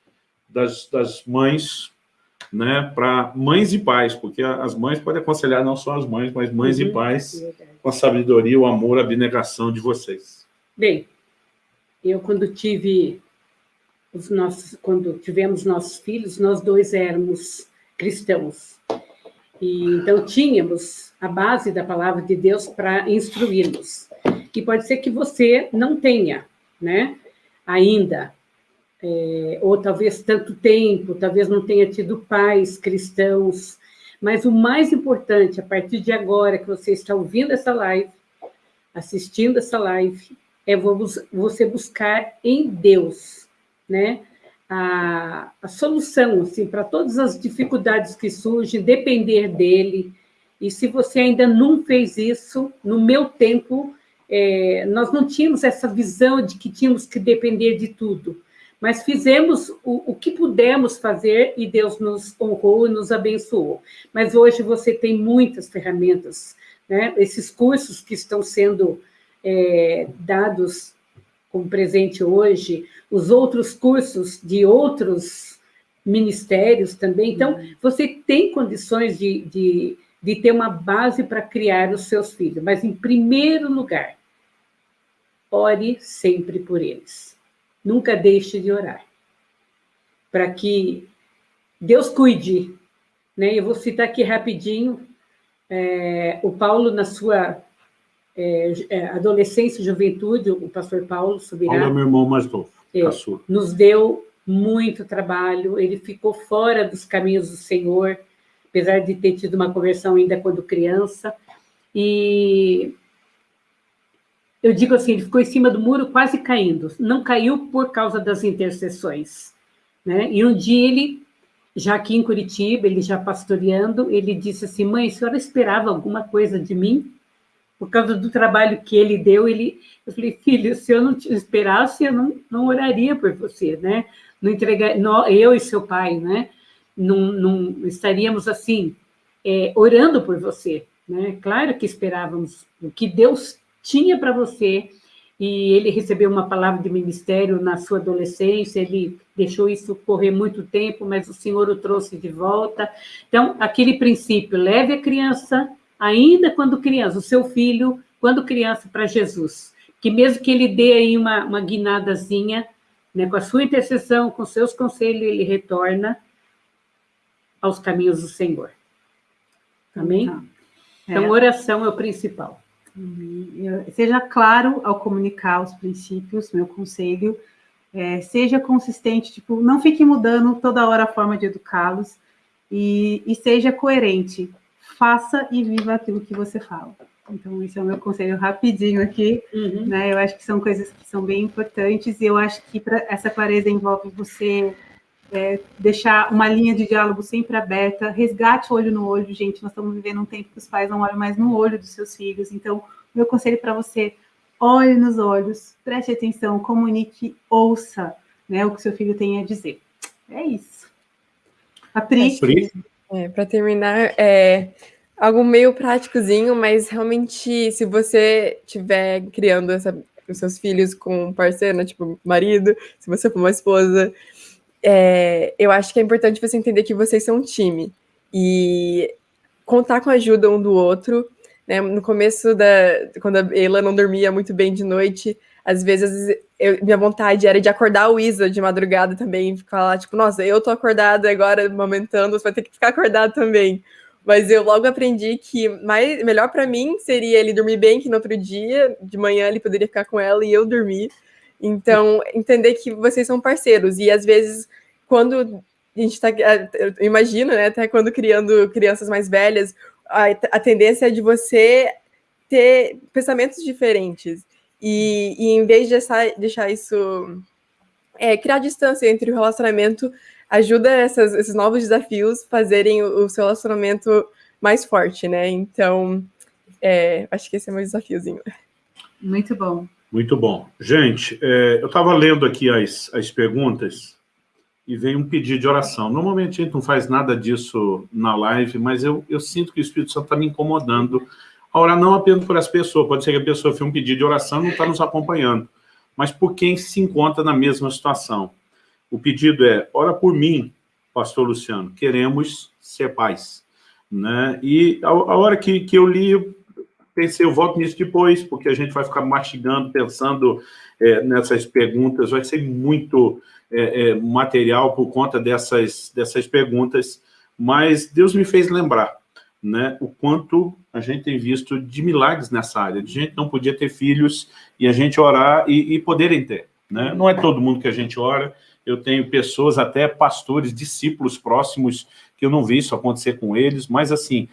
das, das mães né, para mães e pais, porque as mães podem aconselhar não só as mães, mas mães uhum, e pais com a sabedoria, o amor, a abnegação de vocês. Bem, eu quando tive os nossos, quando tivemos nossos filhos, nós dois éramos cristãos. E então tínhamos a base da palavra de Deus para instruí-los. E pode ser que você não tenha, né, ainda é, ou talvez tanto tempo, talvez não tenha tido pais cristãos, mas o mais importante, a partir de agora que você está ouvindo essa live, assistindo essa live, é você buscar em Deus, né? A, a solução, assim, para todas as dificuldades que surgem, depender dele. E se você ainda não fez isso, no meu tempo, é, nós não tínhamos essa visão de que tínhamos que depender de tudo mas fizemos o, o, que pudemos fazer e Deus nos honrou e nos abençoou. Mas hoje você tem muitas ferramentas, né? Esses cursos que estão sendo é, dados como presente hoje, os outros cursos de outros ministérios também. Então, uhum. você tem condições de, de, de ter uma base para criar os seus filhos, mas, em primeiro lugar, ore sempre por eles nunca deixe de orar, para que Deus cuide. Né? Eu vou citar aqui rapidinho é, o Paulo, na sua é, adolescência e juventude, o pastor Paulo Subirá. Paulo é meu irmão mais novo, é, Nos deu muito trabalho, ele ficou fora dos caminhos do Senhor, apesar de ter tido uma conversão ainda quando criança, e eu digo assim, ele ficou em cima do muro quase caindo. Não caiu por causa das intercessões. Né? E um dia ele, já aqui em Curitiba, ele já pastoreando, ele disse assim, mãe, a senhora esperava alguma coisa de mim? Por causa do trabalho que ele deu, ele... eu falei, filho, se eu não te esperasse, eu não, não oraria por você, né? Não entregar, eu e seu pai, né? Não, não estaríamos assim, é, orando por você, né? Claro que esperávamos o que Deus tinha para você, e ele recebeu uma palavra de ministério na sua adolescência, ele deixou isso correr muito tempo, mas o Senhor o trouxe de volta. Então, aquele princípio, leve a criança, ainda quando criança, o seu filho, quando criança, para Jesus. Que mesmo que ele dê aí uma, uma guinadazinha, né, com a sua intercessão, com seus conselhos, ele retorna aos caminhos do Senhor. Amém? Então, então oração é o principal. Seja claro ao comunicar os princípios, meu conselho, é, seja consistente, tipo, não fique mudando toda hora a forma de educá-los e, e, seja coerente. Faça e viva aquilo que você fala. Então, esse é o meu conselho rapidinho aqui, uhum. né? Eu acho que são coisas que são bem importantes e eu acho que pra, essa clareza envolve você é, deixar uma linha de diálogo sempre aberta, resgate olho no olho, gente, nós estamos vivendo um tempo que os pais não olham mais no olho dos seus filhos, então, meu conselho para você, olhe nos olhos, preste atenção, comunique, ouça né, o que seu filho tem a dizer. É isso. A Pri. É, para terminar, é algo meio práticozinho, mas realmente, se você estiver criando essa, os seus filhos com um parceiro, né, tipo marido, se você for uma esposa, é, eu acho que é importante você entender que vocês são um time e contar com a ajuda um do outro. Né? No começo da, quando a Ela não dormia muito bem de noite, às vezes eu, minha vontade era de acordar o Isa de madrugada também, ficar lá tipo, nossa, eu tô acordada agora amamentando, você vai ter que ficar acordado também. Mas eu logo aprendi que mais, melhor para mim seria ele dormir bem, que no outro dia, de manhã, ele poderia ficar com ela e eu dormir. Então, entender que vocês são parceiros. E às vezes, quando a gente está. Imagina, né? Até quando criando crianças mais velhas, a, a tendência é de você ter pensamentos diferentes. E, e em vez de deixar, deixar isso. É, criar distância entre o relacionamento ajuda essas, esses novos desafios fazerem o, o seu relacionamento mais forte, né? Então, é, acho que esse é meu desafiozinho. Muito bom. Muito bom. Gente, é, eu estava lendo aqui as, as perguntas e veio um pedido de oração. Normalmente a gente não faz nada disso na live, mas eu, eu sinto que o Espírito Santo está me incomodando a orar não apenas por as pessoas, pode ser que a pessoa fez um pedido de oração e não está nos acompanhando, mas por quem se encontra na mesma situação. O pedido é, ora por mim, pastor Luciano, queremos ser pais. Né? E a, a hora que, que eu li, pensei, eu volto nisso depois, porque a gente vai ficar mastigando, pensando é, nessas perguntas, vai ser muito é, é, material por conta dessas, dessas perguntas, mas Deus me fez lembrar né, o quanto a gente tem visto de milagres nessa área, de gente não podia ter filhos e a gente orar e, e poderem ter. Né? Não é todo mundo que a gente ora, eu tenho pessoas, até pastores, discípulos próximos, que eu não vi isso acontecer com eles, mas assim,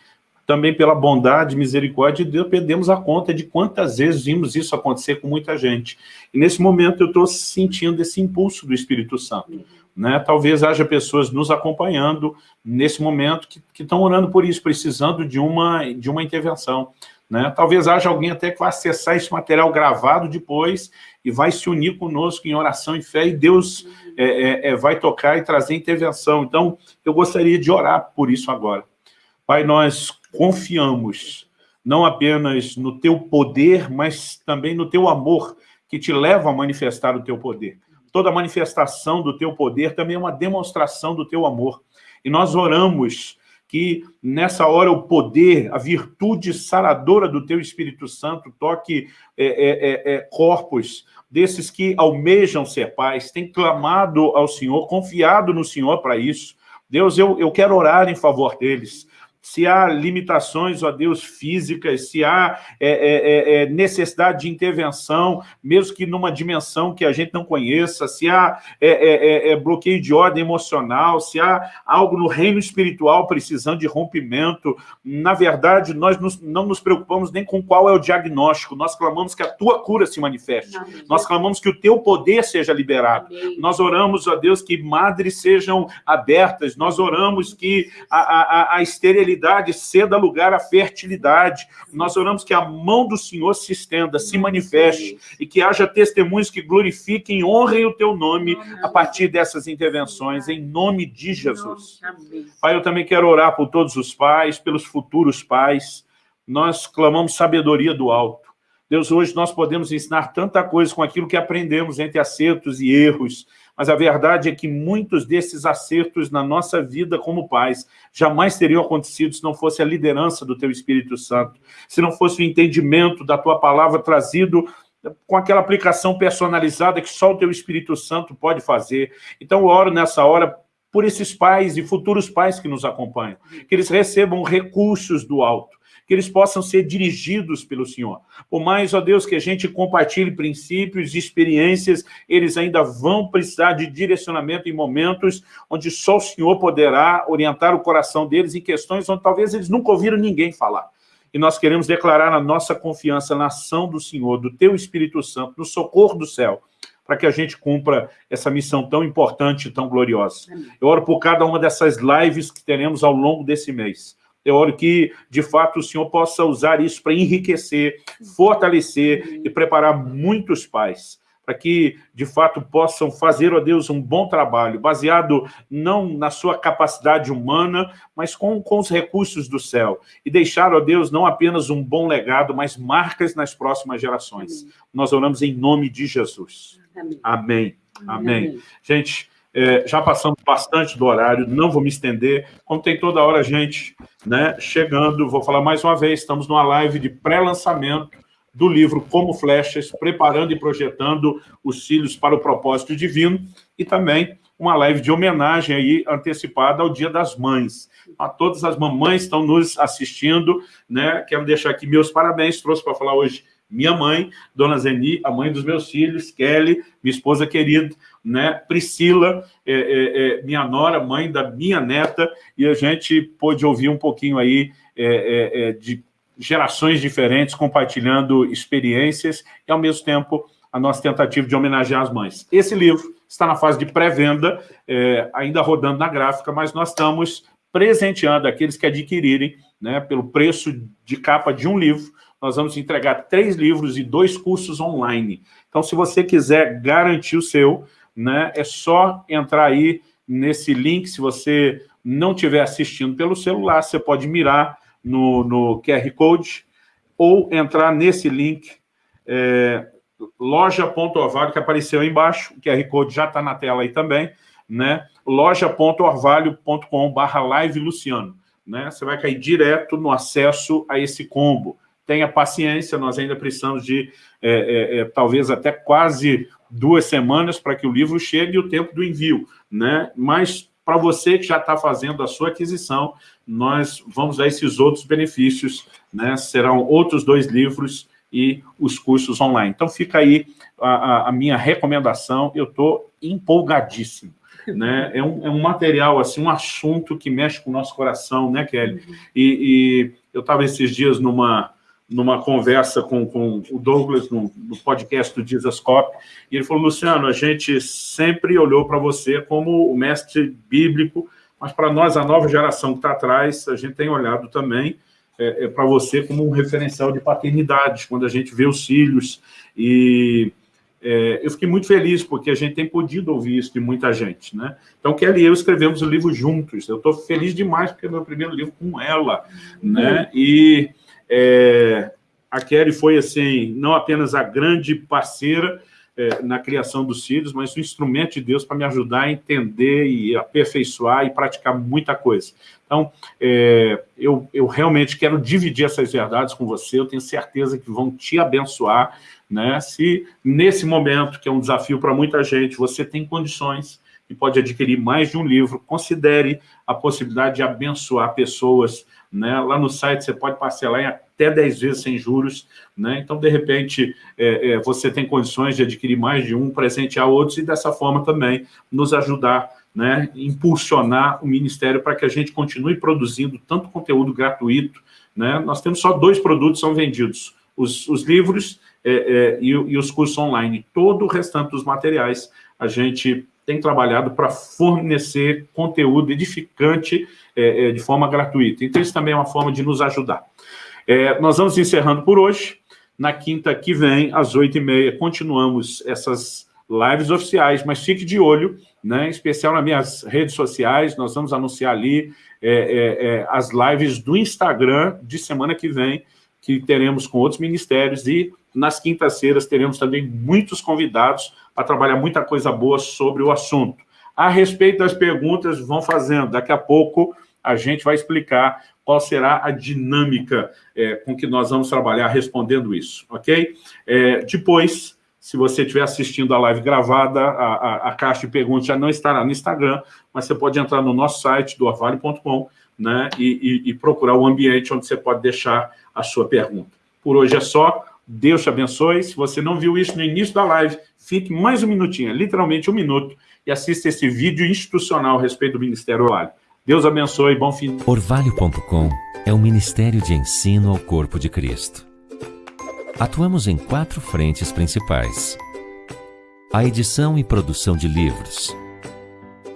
também pela bondade e misericórdia de Deus, perdemos a conta de quantas vezes vimos isso acontecer com muita gente. E nesse momento eu estou sentindo esse impulso do Espírito Santo. Né? Talvez haja pessoas nos acompanhando nesse momento que, estão orando por isso, precisando de uma, de uma intervenção. Né? Talvez haja alguém até que vai acessar esse material gravado depois e vai se unir conosco em oração e fé, e Deus é, é, é, vai tocar e trazer intervenção. Então, eu gostaria de orar por isso agora. Pai, nós confiamos não apenas no teu poder, mas também no teu amor, que te leva a manifestar o teu poder. Toda manifestação do teu poder também é uma demonstração do teu amor. E nós oramos que nessa hora o poder, a virtude saradora do teu Espírito Santo toque é, é, é, é, corpos desses que almejam ser pais, têm clamado ao Senhor, confiado no Senhor para isso. Deus, eu, eu quero orar em favor deles se há limitações, ó Deus, físicas, se há é, é, é, é, necessidade de intervenção, mesmo que numa dimensão que a gente não conheça, se há é, é, bloqueio de ordem emocional, se há algo no reino espiritual precisando de rompimento, na verdade, nós nos, não nos preocupamos nem com qual é o diagnóstico, nós clamamos que a tua cura se manifeste, Amém. nós clamamos que o teu poder seja liberado, Amém. nós oramos, ó Deus, que madres sejam abertas, nós oramos que a, a, a esterilidade esterilidade ceda lugar à fertilidade. Nós oramos que a mão do Senhor se estenda, se manifeste, e que haja testemunhos que glorifiquem honrem o teu nome a partir dessas intervenções, em nome de Jesus. Pai, eu também quero orar por todos os pais, pelos futuros pais. Nós clamamos sabedoria do alto. Deus, hoje nós podemos ensinar tanta coisa com aquilo que aprendemos entre acertos e erros, mas a verdade é que muitos desses acertos na nossa vida como pais jamais teriam acontecido se não fosse a liderança do Teu Espírito Santo, se não fosse o entendimento da Tua palavra trazido com aquela aplicação personalizada que só o Teu Espírito Santo pode fazer. Então, eu oro nessa hora por esses pais e futuros pais que nos acompanham, que eles recebam recursos do alto, que eles possam ser dirigidos pelo Senhor. Por mais, ó Deus, que a gente compartilhe princípios e experiências, eles ainda vão precisar de direcionamento em momentos onde só o Senhor poderá orientar o coração deles em questões onde talvez eles nunca ouviram ninguém falar. E nós queremos declarar a nossa confiança na ação do Senhor, do Teu Espírito Santo, no socorro do céu, para que a gente cumpra essa missão tão importante e tão gloriosa. Eu oro por cada uma dessas lives que teremos ao longo desse mês. Eu oro que, de fato, o Senhor possa usar isso para enriquecer, fortalecer e preparar muitos pais, para que, de fato, possam fazer, ó Deus, um bom trabalho, baseado não na sua capacidade humana, mas com, com os recursos do céu. E deixar, ó Deus, não apenas um bom legado, mas marcas nas próximas gerações. Amém. Nós oramos em nome de Jesus. Amém. Amém. Amém. Amém. Gente, é, já passamos bastante do horário, não vou me estender, como tem toda hora gente né, chegando, vou falar mais uma vez, estamos numa live de pré-lançamento do livro Como Flechas, preparando e projetando os filhos para o propósito divino, e também uma live de homenagem aí antecipada ao Dia das Mães. A todas as mamães estão nos assistindo, né? Quero deixar aqui meus parabéns, trouxe para falar hoje minha mãe, Dona Zeni, a mãe dos meus filhos, Kelly, minha esposa querida, né? Priscila, é, é, é, minha nora, mãe da minha neta, e a gente pôde ouvir um pouquinho aí é, é, é, de gerações diferentes compartilhando experiências e, ao mesmo tempo, a nossa tentativa de homenagear as mães. Esse livro está na fase de pré-venda, ainda rodando na gráfica, mas nós estamos presenteando aqueles que adquirirem, né, pelo preço de capa de um livro, nós vamos entregar três livros e dois cursos online. Então, se você quiser garantir o seu, né, é só entrar aí nesse link, se você não estiver assistindo pelo celular, você pode mirar no, no QR Code ou entrar nesse link é, loja.orvalho, que apareceu aí embaixo, o QR Code já está na tela aí também, né? live Luciano. Né? Você vai cair direto no acesso a esse combo. Tenha paciência, nós ainda precisamos de, é, é, é, talvez até quase duas semanas para que o livro chegue e o tempo do envio. Né? Mas, para você que já está fazendo a sua aquisição, nós vamos dar esses outros benefícios. Né? Serão outros dois livros e os cursos online. Então, fica aí a, a minha recomendação. Eu estou empolgadíssimo. Né? É, um, é um material, assim, um assunto que mexe com o nosso coração, né, Kelly? Uhum. E, e eu estava esses dias numa, numa conversa com, com o Douglas, no, no podcast do Dizascope, e ele falou, Luciano, a gente sempre olhou para você como o mestre bíblico, mas para nós, a nova geração que está atrás, a gente tem olhado também é, é para você como um referencial de paternidade, quando a gente vê os filhos. E é, eu fiquei muito feliz, porque a gente tem podido ouvir isso de muita gente. Né? Então, Kelly e eu escrevemos o livro juntos. Eu estou feliz demais, porque é meu primeiro livro com ela. Né? E é, a Kelly foi, assim, não apenas a grande parceira, é, na criação dos filhos, mas um instrumento de Deus para me ajudar a entender e aperfeiçoar e praticar muita coisa. Então, é, eu, eu realmente quero dividir essas verdades com você, eu tenho certeza que vão te abençoar, né? Se nesse momento, que é um desafio para muita gente, você tem condições e pode adquirir mais de um livro, considere a possibilidade de abençoar pessoas, né? Lá no site você pode parcelar em até 10 vezes sem juros, né? Então, de repente, é, é, você tem condições de adquirir mais de um, presentear outros e dessa forma também nos ajudar né, impulsionar o Ministério para que a gente continue produzindo tanto conteúdo gratuito. Né? Nós temos só dois produtos são vendidos, os, os livros é, é, e, e, os cursos online. Todo o restante dos materiais a gente tem trabalhado para fornecer conteúdo edificante é, é, de forma gratuita. Então, isso também é uma forma de nos ajudar. É, nós vamos encerrando por hoje. Na quinta que vem, às oito e meia, continuamos essas lives oficiais, mas fique de olho, né, em especial nas minhas redes sociais, nós vamos anunciar ali é, é, é, as lives do Instagram de semana que vem, que teremos com outros ministérios, e nas quintas-feiras teremos também muitos convidados para trabalhar muita coisa boa sobre o assunto. A respeito das perguntas, vão fazendo, daqui a pouco a gente vai explicar qual será a dinâmica é, com que nós vamos trabalhar respondendo isso, ok? É, depois, se você estiver assistindo a live gravada, a, a, a, caixa de perguntas já não estará no Instagram, mas você pode entrar no nosso site, do né, e, e, e, procurar o ambiente onde você pode deixar a sua pergunta. Por hoje é só. Deus te abençoe. Se você não viu isso no início da live, fique mais um minutinho, literalmente um minuto, e assista esse vídeo institucional a respeito do Ministério Orvalho. Deus abençoe. Bom fim. Orvalho.com é um ministério de ensino ao corpo de Cristo Atuamos em quatro frentes principais. A edição e produção de livros.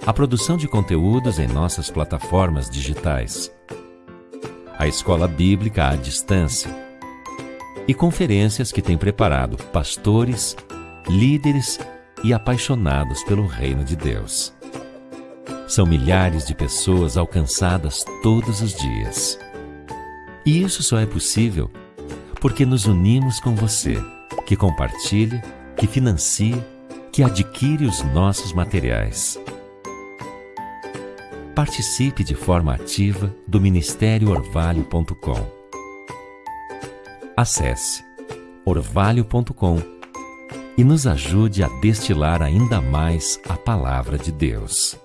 A produção de conteúdos em nossas plataformas digitais. A escola bíblica à distância. E conferências que tem preparado pastores, líderes e apaixonados pelo reino de Deus. São milhares de pessoas alcançadas todos os dias. E isso só é possível porque nos unimos com você, que compartilha, que financia, que adquire os nossos materiais. Participe de forma ativa do Ministério Orvalho.com. Acesse orvalho.com e nos ajude a destilar ainda mais a palavra de Deus.